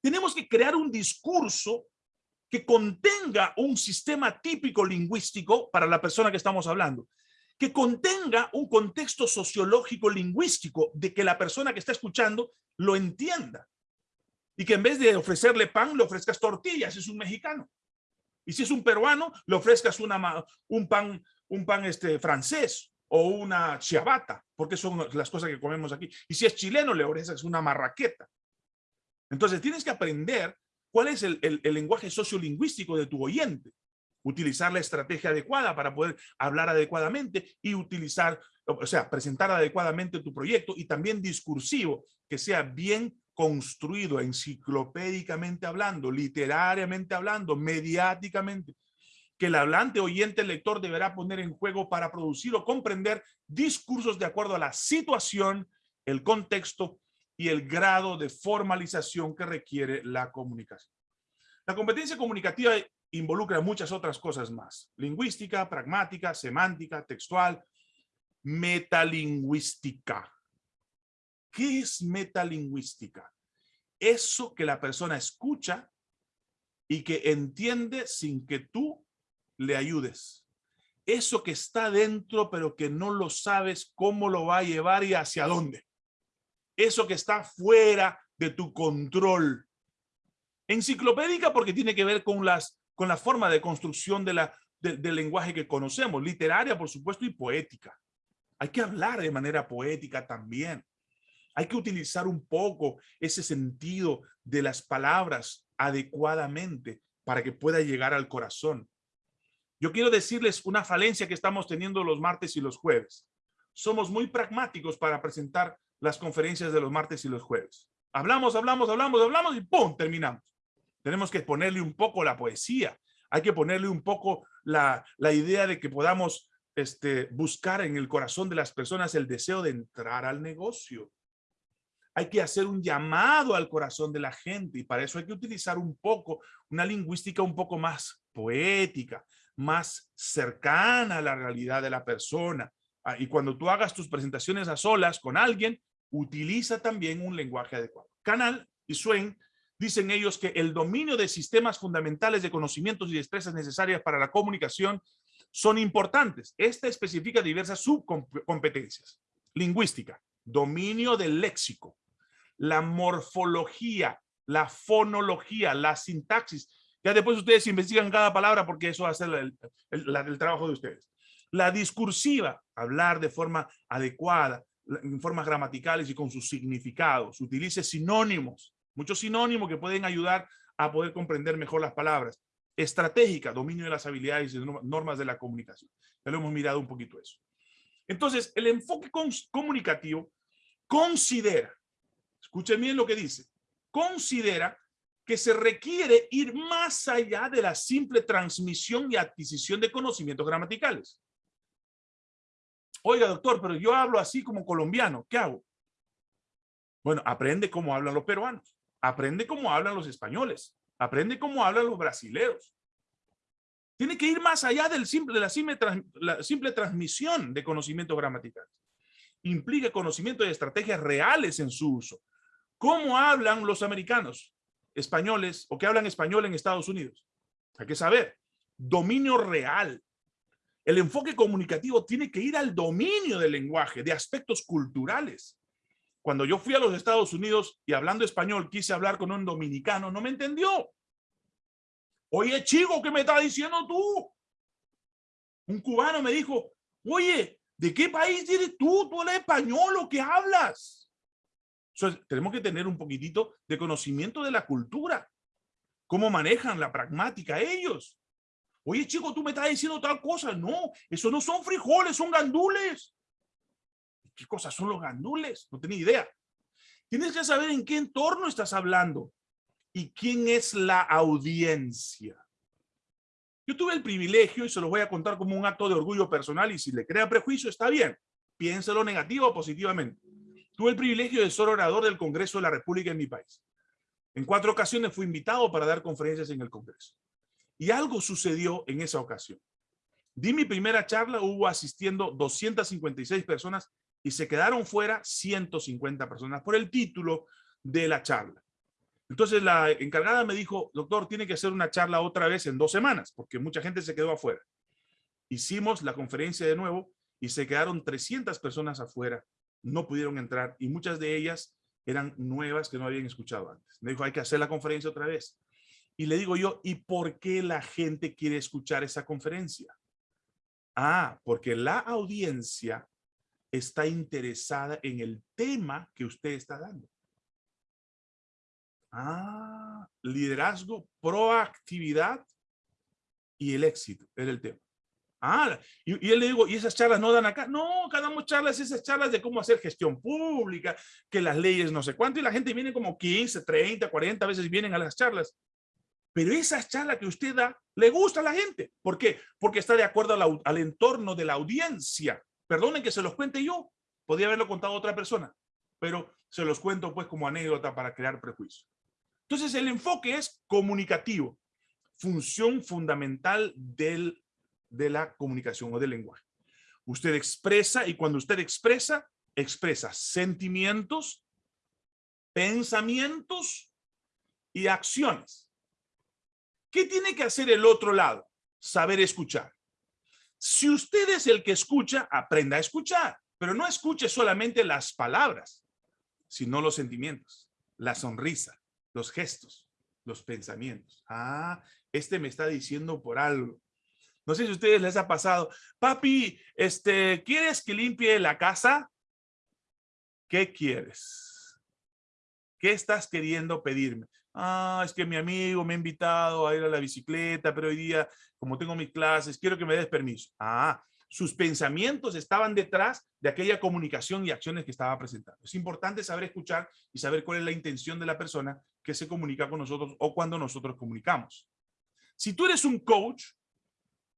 Tenemos que crear un discurso que contenga un sistema típico lingüístico para la persona que estamos hablando que contenga un contexto sociológico lingüístico de que la persona que está escuchando lo entienda. Y que en vez de ofrecerle pan, le ofrezcas tortillas, es un mexicano. Y si es un peruano, le ofrezcas una, un pan, un pan este, francés o una ciabatta, porque son las cosas que comemos aquí. Y si es chileno, le ofreces una marraqueta. Entonces tienes que aprender cuál es el, el lenguaje sociolingüístico de tu oyente utilizar la estrategia adecuada para poder hablar adecuadamente y utilizar, o sea, presentar adecuadamente tu proyecto y también discursivo, que sea bien construido enciclopédicamente hablando, literariamente hablando, mediáticamente, que el hablante, oyente, lector deberá poner en juego para producir o comprender discursos de acuerdo a la situación, el contexto y el grado de formalización que requiere la comunicación. La competencia comunicativa involucra muchas otras cosas más. Lingüística, pragmática, semántica, textual, metalingüística. ¿Qué es metalingüística? Eso que la persona escucha y que entiende sin que tú le ayudes. Eso que está dentro pero que no lo sabes cómo lo va a llevar y hacia dónde. Eso que está fuera de tu control. Enciclopédica porque tiene que ver con las con la forma de construcción del lenguaje que conocemos, literaria, por supuesto, y poética. Hay que hablar de manera poética también. Hay que utilizar un poco ese sentido de las palabras adecuadamente para que pueda llegar al corazón. Yo quiero decirles una falencia que estamos teniendo los martes y los jueves. Somos muy pragmáticos para presentar las conferencias de los martes y los jueves. Hablamos, hablamos, hablamos, hablamos y ¡pum! terminamos. Tenemos que ponerle un poco la poesía. Hay que ponerle un poco la, idea de que podamos este, buscar en el corazón de las personas el deseo de entrar al negocio. Hay que hacer un llamado al corazón de la gente y para eso hay que utilizar un poco, una lingüística un poco más poética, más cercana a la realidad de la persona. Ah, y cuando tú hagas tus presentaciones a solas con alguien, utiliza también un lenguaje adecuado. Canal y Swain dicen ellos que el dominio de sistemas fundamentales de conocimientos y destrezas necesarias para la comunicación son importantes. Esta especifica diversas subcompetencias. Lingüística, dominio del léxico, la morfología, la fonología, la sintaxis. Ya después ustedes investigan cada palabra porque eso va a ser el, trabajo de ustedes. La discursiva, hablar de forma adecuada, en formas gramaticales y con sus significados. Utilice sinónimos, Muchos sinónimos que pueden ayudar a poder comprender mejor las palabras. Estratégica, dominio de las habilidades y normas de la comunicación. Ya lo hemos mirado un poquito eso. Entonces, el enfoque comunicativo considera, escuchen bien lo que dice, considera que se requiere ir más allá de la simple transmisión y adquisición de conocimientos gramaticales. Oiga, doctor, pero yo hablo así como colombiano, ¿qué hago? Bueno, aprende cómo hablan los peruanos. Aprende cómo hablan los españoles. Aprende cómo hablan los brasileros. Tiene que ir más allá del simple, de la simple, la simple transmisión de conocimientos gramaticales. Implica conocimiento de estrategias reales en su uso. ¿Cómo hablan los americanos, españoles o que hablan español en Estados Unidos? Hay que saber. Dominio real. El enfoque comunicativo tiene que ir al dominio del lenguaje, de aspectos culturales. Cuando yo fui a los Estados Unidos y hablando español quise hablar con un dominicano, no me entendió. Oye, chico, ¿qué me está diciendo tú? Un cubano me dijo, oye, ¿de qué país eres tú? ¿Tú eres español o qué hablas? tenemos que tener un poquitito de conocimiento de la cultura. Cómo manejan la pragmática ellos. Oye, chico, tú me estás diciendo tal cosa. No, eso no son frijoles, son gandules. ¿Qué cosas son los gandules? No tenía idea. Tienes que saber en qué entorno estás hablando y quién es la audiencia. Yo tuve el privilegio, y se los voy a contar como un acto de orgullo personal, y si le crea prejuicio, está bien. Piénselo negativo o positivamente. Tuve el privilegio de ser orador del Congreso de la República en mi país. En cuatro ocasiones fui invitado para dar conferencias en el Congreso. Y algo sucedió en esa ocasión. Di mi primera charla, hubo asistiendo 256 personas y se quedaron fuera 150 personas por el título de la charla. Entonces la encargada me dijo, doctor, tiene que hacer una charla otra vez en dos semanas, porque mucha gente se quedó afuera. Hicimos la conferencia de nuevo y se quedaron 300 personas afuera, no pudieron entrar y muchas de ellas eran nuevas que no habían escuchado antes. Me dijo, hay que hacer la conferencia otra vez. Y le digo yo, ¿y por qué la gente quiere escuchar esa conferencia? Ah, porque la audiencia está interesada en el tema que usted está dando. Ah, liderazgo, proactividad y el éxito, es el tema. Ah, y, él le digo, ¿y esas charlas no dan acá? No, cada damos charlas, esas charlas de cómo hacer gestión pública, que las leyes no sé cuánto, y la gente viene como 15, 30, 40 veces vienen a las charlas. Pero esa charla que usted da, le gusta a la gente. ¿Por qué? Porque está de acuerdo al, entorno de la audiencia. Perdonen que se los cuente yo. Podría haberlo contado otra persona. Pero se los cuento pues como anécdota para crear prejuicio. Entonces el enfoque es comunicativo. Función fundamental del de la comunicación o del lenguaje. Usted expresa y cuando usted expresa, expresa sentimientos, pensamientos y acciones. ¿Qué tiene que hacer el otro lado? Saber escuchar. Si usted es el que escucha, aprenda a escuchar, pero no escuche solamente las palabras, sino los sentimientos, la sonrisa, los gestos, los pensamientos. Ah, este me está diciendo por algo. No sé si a ustedes les ha pasado. Papi, este, ¿quieres que limpie la casa? ¿Qué quieres? ¿Qué estás queriendo pedirme? Ah, es que mi amigo me ha invitado a ir a la bicicleta, pero hoy día, como tengo mis clases, quiero que me des permiso. Ah, sus pensamientos estaban detrás de aquella comunicación y acciones que estaba presentando. Es importante saber escuchar y saber cuál es la intención de la persona que se comunica con nosotros o cuando nosotros comunicamos. Si tú eres un coach,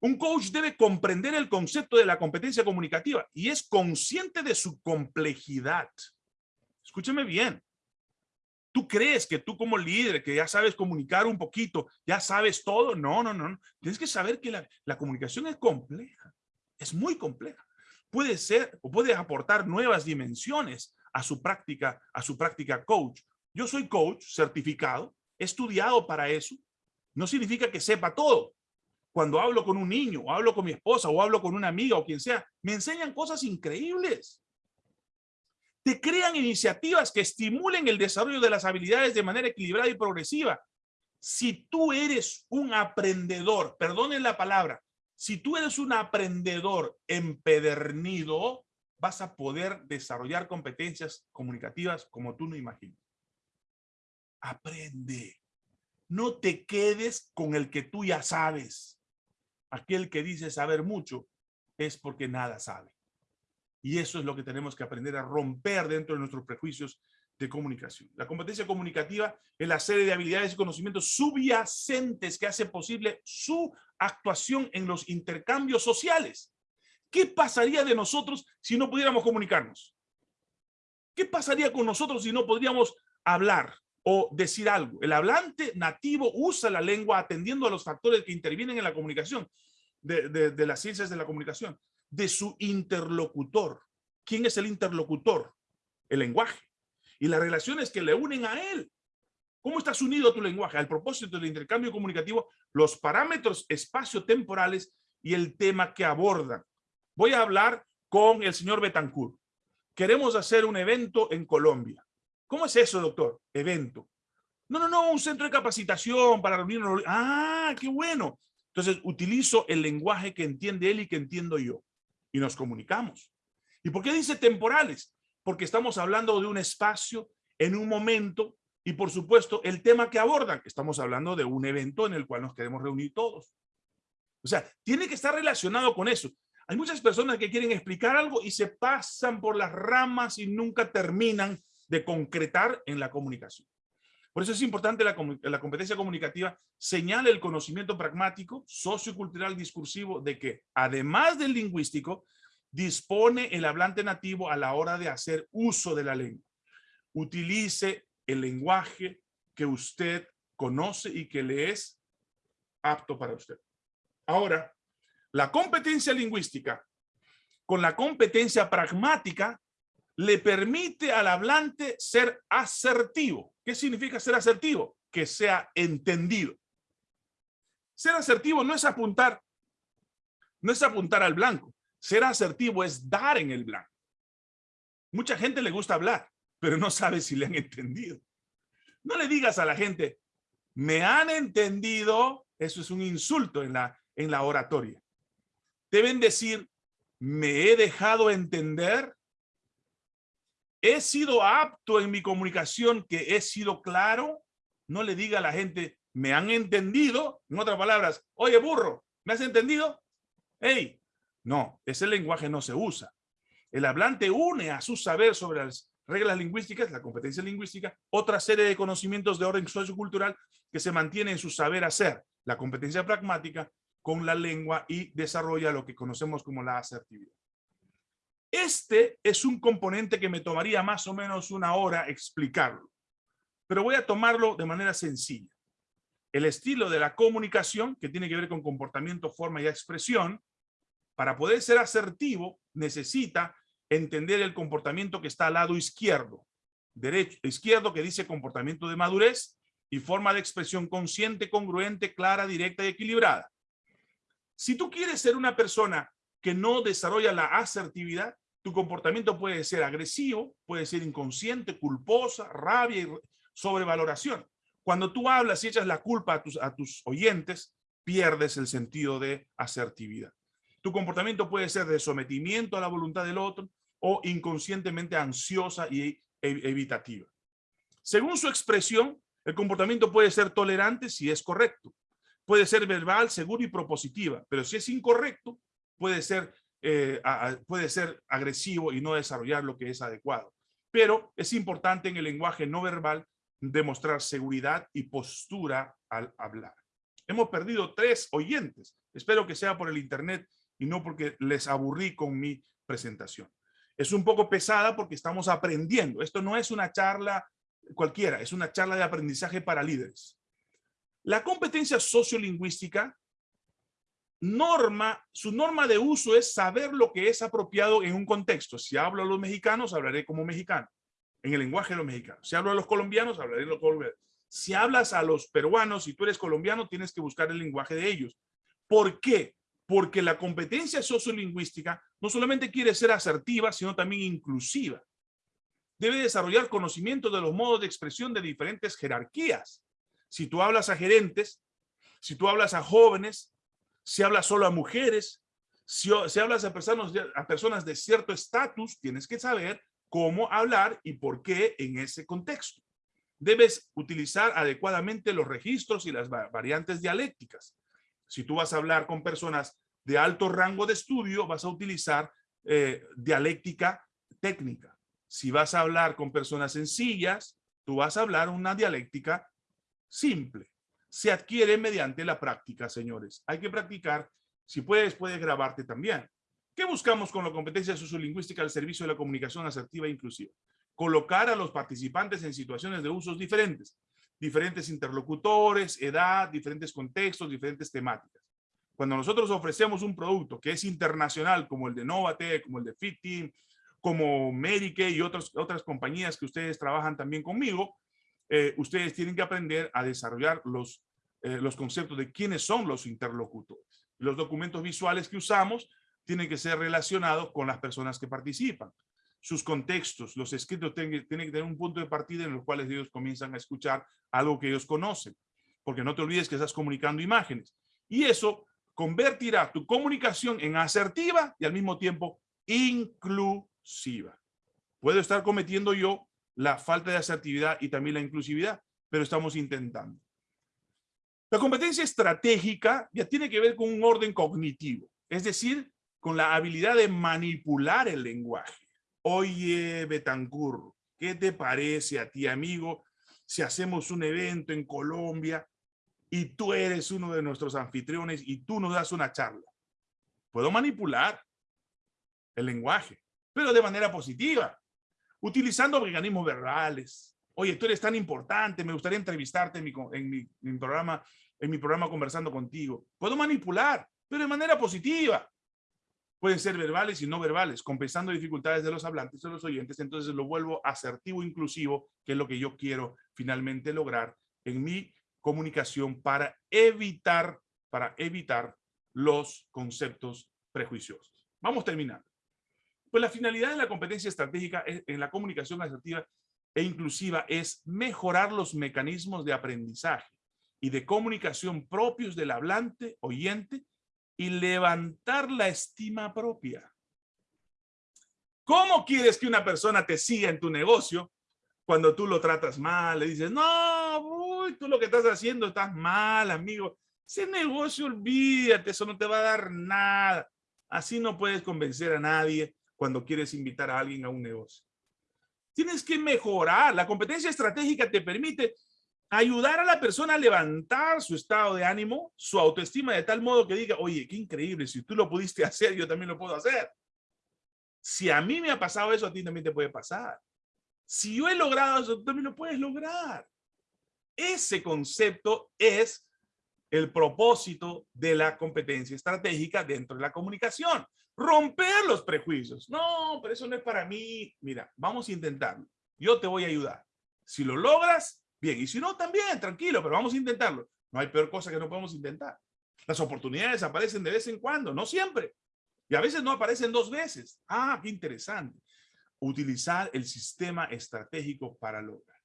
un coach debe comprender el concepto de la competencia comunicativa y es consciente de su complejidad. Escúcheme bien. ¿Tú crees que tú como líder, que ya sabes comunicar un poquito, ya sabes todo? No, no, no. Tienes que saber que la, la comunicación es compleja. Es muy compleja. Puede ser o puede aportar nuevas dimensiones a su práctica, a su práctica coach. Yo soy coach certificado, estudiado para eso. No significa que sepa todo, cuando hablo con un niño, o hablo con mi esposa, o hablo con una amiga, o quien sea, me enseñan cosas increíbles. Te crean iniciativas que estimulen el desarrollo de las habilidades de manera equilibrada y progresiva. Si tú eres un aprendedor, perdonen la palabra, si tú eres un aprendedor empedernido, vas a poder desarrollar competencias comunicativas como tú no imaginas. Aprende. No te quedes con el que tú ya sabes aquel que dice saber mucho es porque nada sabe. Y eso es lo que tenemos que aprender a romper dentro de nuestros prejuicios de comunicación. La competencia comunicativa es la serie de habilidades y conocimientos subyacentes que hace posible su actuación en los intercambios sociales. ¿Qué pasaría de nosotros si no pudiéramos comunicarnos? ¿Qué pasaría con nosotros si no podríamos hablar o decir algo? El hablante nativo usa la lengua atendiendo a los factores que intervienen en la comunicación de, las ciencias de la comunicación, de su interlocutor. ¿Quién es el interlocutor? El lenguaje. Y las relaciones que le unen a él. ¿Cómo estás unido a tu lenguaje? Al propósito del intercambio comunicativo, los parámetros espacio-temporales y el tema que abordan. Voy a hablar con el señor Betancourt. Queremos hacer un evento en Colombia. ¿Cómo es eso, doctor? Evento. No, no, no, un centro de capacitación para reunirnos. Ah, qué bueno. Entonces utilizo el lenguaje que entiende él y que entiendo yo. Y nos comunicamos. ¿Y por qué dice temporales? Porque estamos hablando de un espacio en un momento y por supuesto el tema que abordan. Estamos hablando de un evento en el cual nos queremos reunir todos. sea, tiene que estar relacionado con eso. Hay muchas personas que quieren explicar algo y se pasan por las ramas y nunca terminan de concretar en la comunicación. Por eso es importante la, la competencia comunicativa señala el conocimiento pragmático, sociocultural, discursivo de que, además del lingüístico, dispone el hablante nativo a la hora de hacer uso de la lengua. Utilice el lenguaje que usted conoce y que le es apto para usted. Ahora, la competencia lingüística con la competencia pragmática le permite al hablante ser asertivo. ¿Qué significa ser asertivo? Que sea entendido. Ser asertivo no es apuntar, no es apuntar al blanco. Ser asertivo es dar en el blanco. Mucha gente le gusta hablar, pero no sabe si le han entendido. No le digas a la gente, me han entendido, eso es un insulto en la, en la oratoria. Deben decir, me he dejado entender, he sido apto en mi comunicación, que he sido claro. No le diga a la gente, me han entendido. En otras palabras, oye burro, ¿me has entendido? Hey, no, ese lenguaje no se usa. El hablante une a su saber sobre las reglas lingüísticas, la competencia lingüística, otra serie de conocimientos de orden sociocultural que se mantiene en su saber hacer, la competencia pragmática, con la lengua y desarrolla lo que conocemos como la asertividad. Este es un componente que me tomaría más o menos una hora explicarlo, pero voy a tomarlo de manera sencilla. El estilo de la comunicación, que tiene que ver con comportamiento, forma y expresión, para poder ser asertivo, necesita entender el comportamiento que está al lado izquierdo. Derecho, izquierdo que dice comportamiento de madurez y forma de expresión consciente, congruente, clara, directa y equilibrada. Si tú quieres ser una persona que no desarrolla la asertividad, tu comportamiento puede ser agresivo, puede ser inconsciente, culposa, rabia y sobrevaloración. Cuando tú hablas y echas la culpa a tus, a tus oyentes, pierdes el sentido de asertividad. Tu comportamiento puede ser de sometimiento a la voluntad del otro o inconscientemente ansiosa y evitativa. Según su expresión, el comportamiento puede ser tolerante si es correcto, puede ser verbal, seguro y propositiva, pero si es incorrecto, puede ser, eh, puede ser agresivo y no desarrollar lo que es adecuado. Pero es importante en el lenguaje no verbal demostrar seguridad y postura al hablar. Hemos perdido tres oyentes. Espero que sea por el internet y no porque les aburrí con mi presentación. Es un poco pesada porque estamos aprendiendo. Esto no es una charla cualquiera, es una charla de aprendizaje para líderes. La competencia sociolingüística norma, su norma de uso es saber lo que es apropiado en un contexto. Si hablo a los mexicanos, hablaré como mexicano, en el lenguaje de los mexicanos. Si hablo a los colombianos, hablaré lo colombiano. Si hablas a los peruanos y tú eres colombiano, tienes que buscar el lenguaje de ellos. ¿Por qué? Porque la competencia sociolingüística no solamente quiere ser asertiva, sino también inclusiva. Debe desarrollar conocimiento de los modos de expresión de diferentes jerarquías si tú hablas a gerentes, si tú hablas a jóvenes, si hablas solo a mujeres, si, hablas a personas, a personas de cierto estatus, tienes que saber cómo hablar y por qué en ese contexto. Debes utilizar adecuadamente los registros y las variantes dialécticas. Si tú vas a hablar con personas de alto rango de estudio, vas a utilizar eh, dialéctica técnica. Si vas a hablar con personas sencillas, tú vas a hablar una dialéctica simple. Se adquiere mediante la práctica, señores. Hay que practicar. Si puedes, puedes grabarte también. ¿Qué buscamos con la competencia sociolingüística al servicio de la comunicación asertiva e inclusiva? Colocar a los participantes en situaciones de usos diferentes. Diferentes interlocutores, edad, diferentes contextos, diferentes temáticas. Cuando nosotros ofrecemos un producto que es internacional, como el de Novate, como el de Fit como Medicaid y otras, otras compañías que ustedes trabajan también conmigo, eh, ustedes tienen que aprender a desarrollar los, eh, los conceptos de quiénes son los interlocutores. Los documentos visuales que usamos tienen que ser relacionados con las personas que participan. Sus contextos, los escritos tienen, que tener un punto de partida en los cuales ellos comienzan a escuchar algo que ellos conocen. Porque no te olvides que estás comunicando imágenes. Y eso convertirá tu comunicación en asertiva y al mismo tiempo inclusiva. Puedo estar cometiendo yo la falta de asertividad y también la inclusividad, pero estamos intentando. La competencia estratégica ya tiene que ver con un orden cognitivo, es decir, con la habilidad de manipular el lenguaje. Oye, Betancur, ¿qué te parece a ti, amigo, si hacemos un evento en Colombia y tú eres uno de nuestros anfitriones y tú nos das una charla? Puedo manipular el lenguaje, pero de manera positiva, utilizando mecanismos verbales. Oye, tú eres tan importante, me gustaría entrevistarte en mi, programa, en mi programa conversando contigo. Puedo manipular, pero de manera positiva. Pueden ser verbales y no verbales, compensando dificultades de los hablantes o los oyentes, entonces lo vuelvo asertivo inclusivo, que es lo que yo quiero finalmente lograr en mi comunicación para evitar, para evitar los conceptos prejuiciosos. Vamos terminando. Pues la finalidad de la competencia estratégica en la comunicación asertiva e inclusiva es mejorar los mecanismos de aprendizaje y de comunicación propios del hablante, oyente, y levantar la estima propia. ¿Cómo quieres que una persona te siga en tu negocio cuando tú lo tratas mal? Le dices, no, uy, tú lo que estás haciendo estás mal, amigo. Ese negocio, olvídate, eso no te va a dar nada. Así no puedes convencer a nadie cuando quieres invitar a alguien a un negocio. Tienes que mejorar. La competencia estratégica te permite ayudar a la persona a levantar su estado de ánimo, su autoestima de tal modo que diga, oye, qué increíble, si tú lo pudiste <laughs> hacer, yo también lo puedo hacer. Si a mí me ha pasado eso, a ti también te puede pasar. Si yo he logrado eso, tú también lo puedes lograr. Ese concepto es el propósito de la competencia estratégica dentro de la comunicación. Romper los prejuicios. No, pero eso no es para mí. Mira, vamos a intentarlo. Yo te voy a ayudar. Si lo logras, bien. Y si no, también, tranquilo, pero vamos a intentarlo. No hay peor cosa que no podemos intentar. Las oportunidades aparecen de vez en cuando, no siempre. Y a veces no aparecen dos veces. Ah, qué interesante. Utilizar el sistema estratégico para lograr.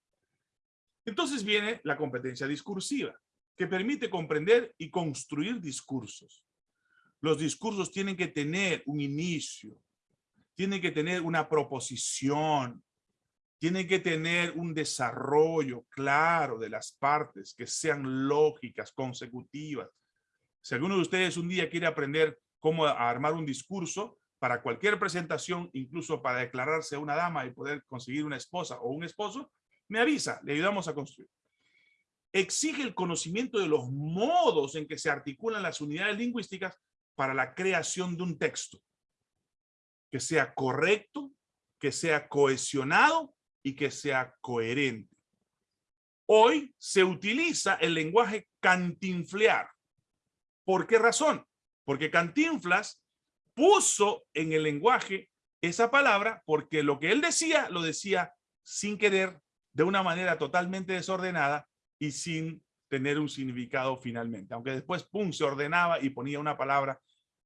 Entonces viene la competencia discursiva que permite comprender y construir discursos. Los discursos tienen que tener un inicio, tienen que tener una proposición, tienen que tener un desarrollo claro de las partes que sean lógicas, consecutivas. Si alguno de ustedes un día quiere aprender cómo armar un discurso para cualquier presentación, incluso para declararse una dama y poder conseguir una esposa o un esposo, me avisa, le ayudamos a construir exige el conocimiento de los modos en que se articulan las unidades lingüísticas para la creación de un texto que sea correcto, que sea cohesionado y que sea coherente. Hoy se utiliza el lenguaje cantinflear. ¿Por qué razón? Porque Cantinflas puso en el lenguaje esa palabra porque lo que él decía, lo decía sin querer, de una manera totalmente desordenada, y sin tener un significado finalmente. Aunque después, pum, se ordenaba y ponía una palabra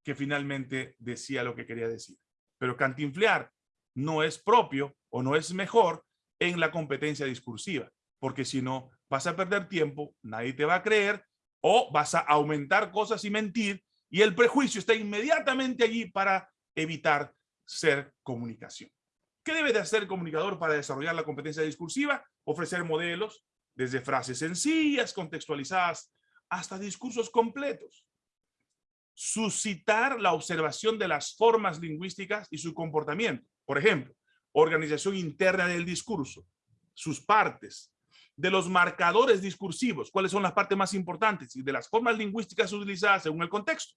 que finalmente decía lo que quería decir. Pero cantinflear no es propio o no es mejor en la competencia discursiva, porque si no, vas a perder tiempo, nadie te va a creer, o vas a aumentar cosas y mentir, y el prejuicio está inmediatamente allí para evitar ser comunicación. ¿Qué debe de hacer el comunicador para desarrollar la competencia discursiva? Ofrecer modelos, desde frases sencillas, contextualizadas, hasta discursos completos. Suscitar la observación de las formas lingüísticas y su comportamiento. Por ejemplo, organización interna del discurso, sus partes, de los marcadores discursivos, cuáles son las partes más importantes y de las formas lingüísticas utilizadas según el contexto.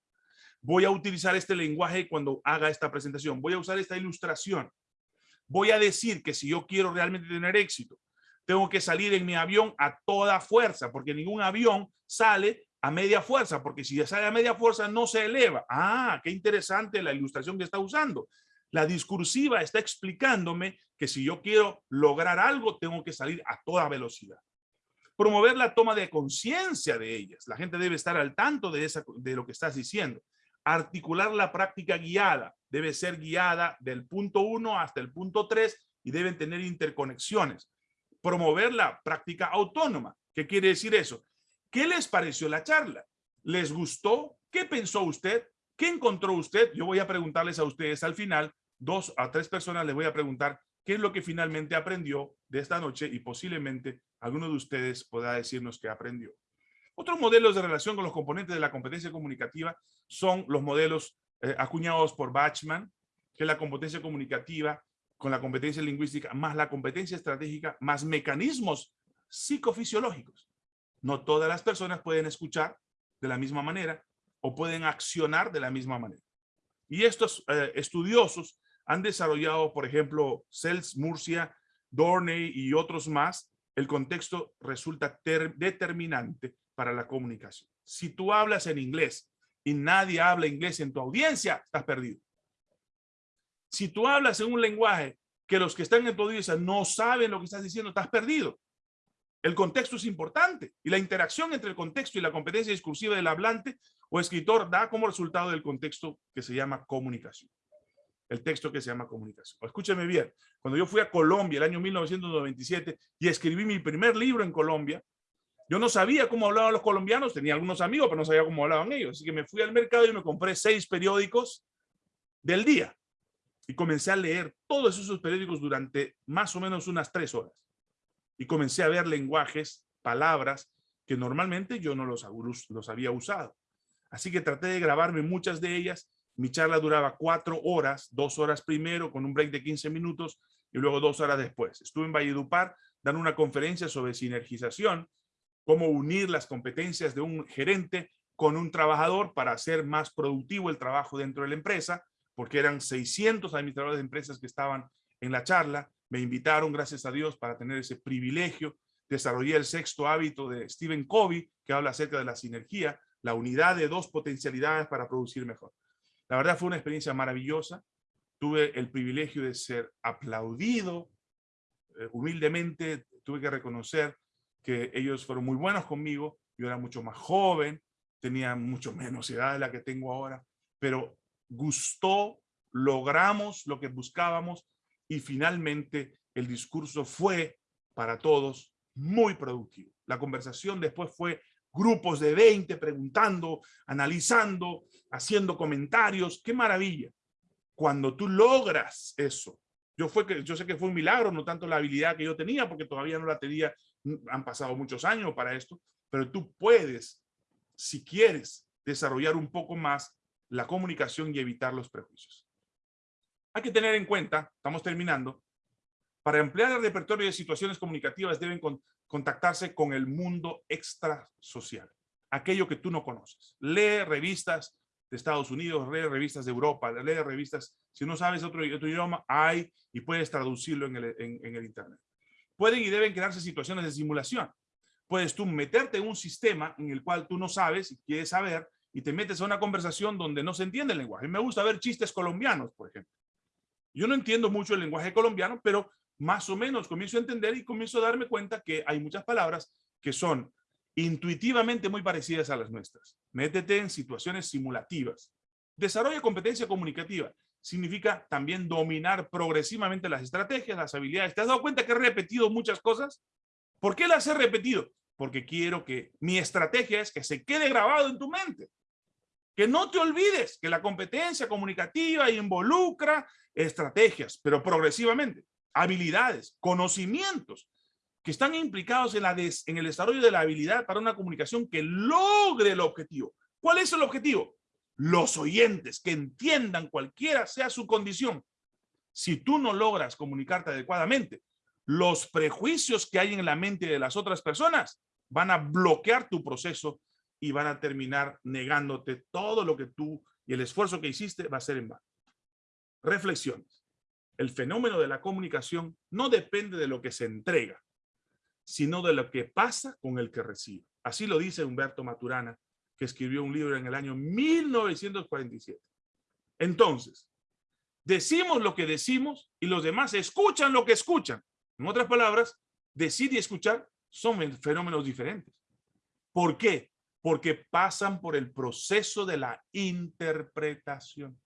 Voy a utilizar este lenguaje cuando haga esta presentación. Voy a usar esta ilustración. Voy a decir que si yo quiero realmente tener éxito, tengo que salir en mi avión a toda fuerza, porque ningún avión sale a media fuerza, porque si sale a media fuerza no se eleva. Ah, qué interesante la ilustración que está usando. La discursiva está explicándome que si yo quiero lograr algo, tengo que salir a toda velocidad. Promover la toma de conciencia de ellas. La gente debe estar al tanto de, esa, de lo que estás diciendo. Articular la práctica guiada. Debe ser guiada del punto 1 hasta el punto 3 y deben tener interconexiones promover la práctica autónoma. ¿Qué quiere decir eso? ¿Qué les pareció la charla? ¿Les gustó? ¿Qué pensó usted? ¿Qué encontró usted? Yo voy a preguntarles a ustedes al final, dos a tres personas les voy a preguntar qué es lo que finalmente aprendió de esta noche y posiblemente alguno de ustedes pueda decirnos qué aprendió. Otros modelos de relación con los componentes de la competencia comunicativa son los modelos eh, acuñados por Bachman, que es la competencia comunicativa con la competencia lingüística, más la competencia estratégica, más mecanismos psicofisiológicos. No todas las personas pueden escuchar de la misma manera o pueden accionar de la misma manera. Y estos eh, estudiosos han desarrollado, por ejemplo, Sells, Murcia, Dorney y otros más, el contexto resulta determinante para la comunicación. Si tú hablas en inglés y nadie habla inglés en tu audiencia, estás perdido. Si tú hablas en un lenguaje que los que están en tu audiencia no saben lo que estás diciendo, estás perdido. El contexto es importante y la interacción entre el contexto y la competencia discursiva del hablante o escritor da como resultado del contexto que se llama comunicación. El texto que se llama comunicación. Escúcheme bien, cuando yo fui a Colombia el año 1997 y escribí mi primer libro en Colombia, yo no sabía cómo hablaban los colombianos, tenía algunos amigos, pero no sabía cómo hablaban ellos. Así que me fui al mercado y me compré seis periódicos del día. Y comencé a leer todos esos periódicos durante más o menos unas tres horas y comencé a ver lenguajes, palabras que normalmente yo no los, los había usado. Así que traté de grabarme muchas de ellas. Mi charla duraba cuatro horas, dos horas primero con un break de 15 minutos y luego dos horas después. Estuve en Valledupar dando una conferencia sobre sinergización, cómo unir las competencias de un gerente con un trabajador para hacer más productivo el trabajo dentro de la empresa, porque eran 600 administradores de empresas que estaban en la charla me invitaron, gracias a Dios, para tener ese privilegio. Desarrollé el sexto hábito de Stephen Covey, que habla acerca de la sinergia, la unidad de dos potencialidades para producir mejor. La verdad fue una experiencia maravillosa. Tuve el privilegio de ser aplaudido. Eh, humildemente tuve que reconocer que ellos fueron muy buenos conmigo. Yo era mucho más joven, tenía mucho menos edad de la que tengo ahora, pero gustó, logramos lo que buscábamos y finalmente el discurso fue para todos muy productivo. La conversación después fue grupos de 20 preguntando, analizando, haciendo comentarios. ¡Qué maravilla! Cuando tú logras eso, yo, fue que, yo sé que fue un milagro, no tanto la habilidad que yo tenía, porque todavía no la tenía, han pasado muchos años para esto, pero tú puedes, si quieres, desarrollar un poco más la comunicación y evitar los prejuicios. Hay que tener en cuenta, estamos terminando, para emplear el repertorio de situaciones comunicativas deben contactarse con el mundo extrasocial, aquello que tú no conoces. Lee revistas de Estados Unidos, lee revistas de Europa, lee revistas, si no sabes otro, idioma, hay y puedes traducirlo en el, en el Internet. Pueden y deben crearse situaciones de simulación. Puedes tú meterte en un sistema en el cual tú no sabes y quieres saber y te metes a una conversación donde no se entiende el lenguaje. Me gusta ver chistes colombianos, por ejemplo. Yo no entiendo mucho el lenguaje colombiano, pero más o menos comienzo a entender y comienzo a darme cuenta que hay muchas palabras que son intuitivamente muy parecidas a las nuestras. Métete en situaciones simulativas. Desarrolla competencia comunicativa. Significa también dominar progresivamente las estrategias, las habilidades. ¿Te has dado cuenta que he repetido muchas cosas? ¿Por qué las he repetido? Porque quiero que mi estrategia es que se quede grabado en tu mente. Que no te olvides que la competencia comunicativa involucra estrategias, pero progresivamente, habilidades, conocimientos que están implicados en, el desarrollo de la habilidad para una comunicación que logre el objetivo. ¿Cuál es el objetivo? Los oyentes que entiendan cualquiera sea su condición. Si tú no logras comunicarte adecuadamente, los prejuicios que hay en la mente de las otras personas van a bloquear tu proceso y van a terminar negándote todo lo que tú y el esfuerzo que hiciste va a ser en vano. Reflexiones. El fenómeno de la comunicación no depende de lo que se entrega, sino de lo que pasa con el que recibe. Así lo dice Humberto Maturana, que escribió un libro en el año 1947. Entonces, decimos lo que decimos y los demás escuchan lo que escuchan. En otras palabras, decir y escuchar son fenómenos diferentes. ¿Por qué? Porque pasan por el proceso de la interpretación.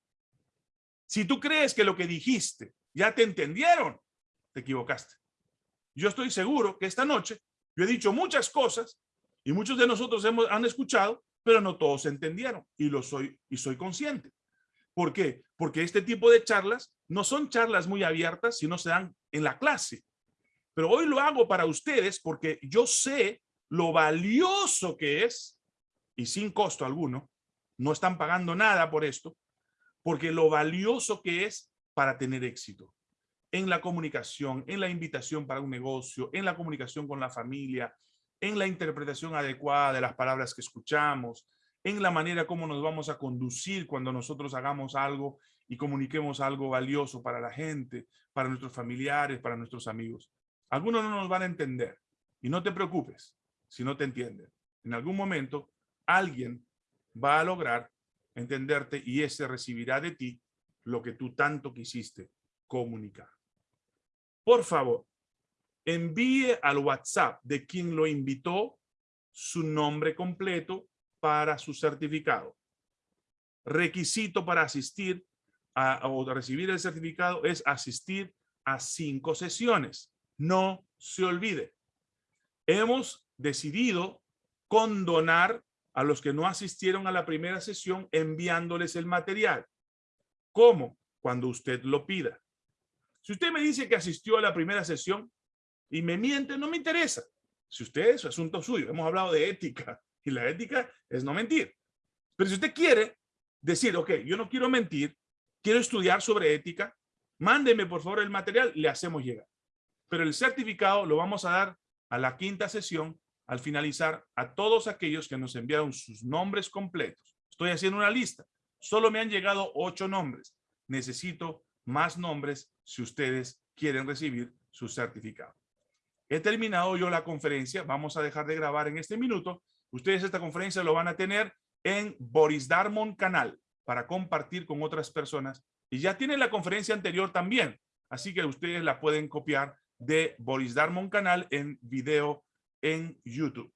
Si tú crees que lo que dijiste ya te entendieron, te equivocaste. Yo estoy seguro que esta noche yo he dicho muchas cosas y muchos de nosotros hemos, han escuchado, pero no todos entendieron y lo soy y soy consciente. ¿Por qué? Porque este tipo de charlas no son charlas muy abiertas, sino se dan en la clase. Pero hoy lo hago para ustedes porque yo sé lo valioso que es, y sin costo alguno, no están pagando nada por esto, porque lo valioso que es para tener éxito en la comunicación, en la invitación para un negocio, en la comunicación con la familia, en la interpretación adecuada de las palabras que escuchamos, en la manera como nos vamos a conducir cuando nosotros hagamos algo y comuniquemos algo valioso para la gente, para nuestros familiares, para nuestros amigos. Algunos no nos van a entender y no te preocupes si no te entienden. En algún momento alguien va a lograr entenderte y ese recibirá de ti lo que tú tanto quisiste comunicar. Por favor, envíe al WhatsApp de quien lo invitó su nombre completo para su certificado. Requisito para asistir o recibir el certificado es asistir a cinco sesiones. No se olvide. Hemos decidido condonar a los que no asistieron a la primera sesión enviándoles el material. ¿Cómo? Cuando usted lo pida. Si usted me dice que asistió a la primera sesión y me miente, no me interesa. Si usted es asunto suyo, hemos hablado de ética y la ética es no mentir. Pero si usted quiere decir, ok, yo no quiero mentir, quiero estudiar sobre ética, mándeme por favor el material, le hacemos llegar. Pero el certificado lo vamos a dar a la quinta sesión al finalizar a todos aquellos que nos enviaron sus nombres completos. Estoy haciendo una lista. Solo me han llegado ocho nombres. Necesito más nombres si ustedes quieren recibir su certificado. He terminado yo la conferencia. Vamos a dejar de grabar en este minuto. Ustedes esta conferencia lo van a tener en Boris Darmon canal para compartir con otras personas. Y ya tienen la conferencia anterior también. Así que ustedes la pueden copiar de Boris Darmon canal en video en YouTube.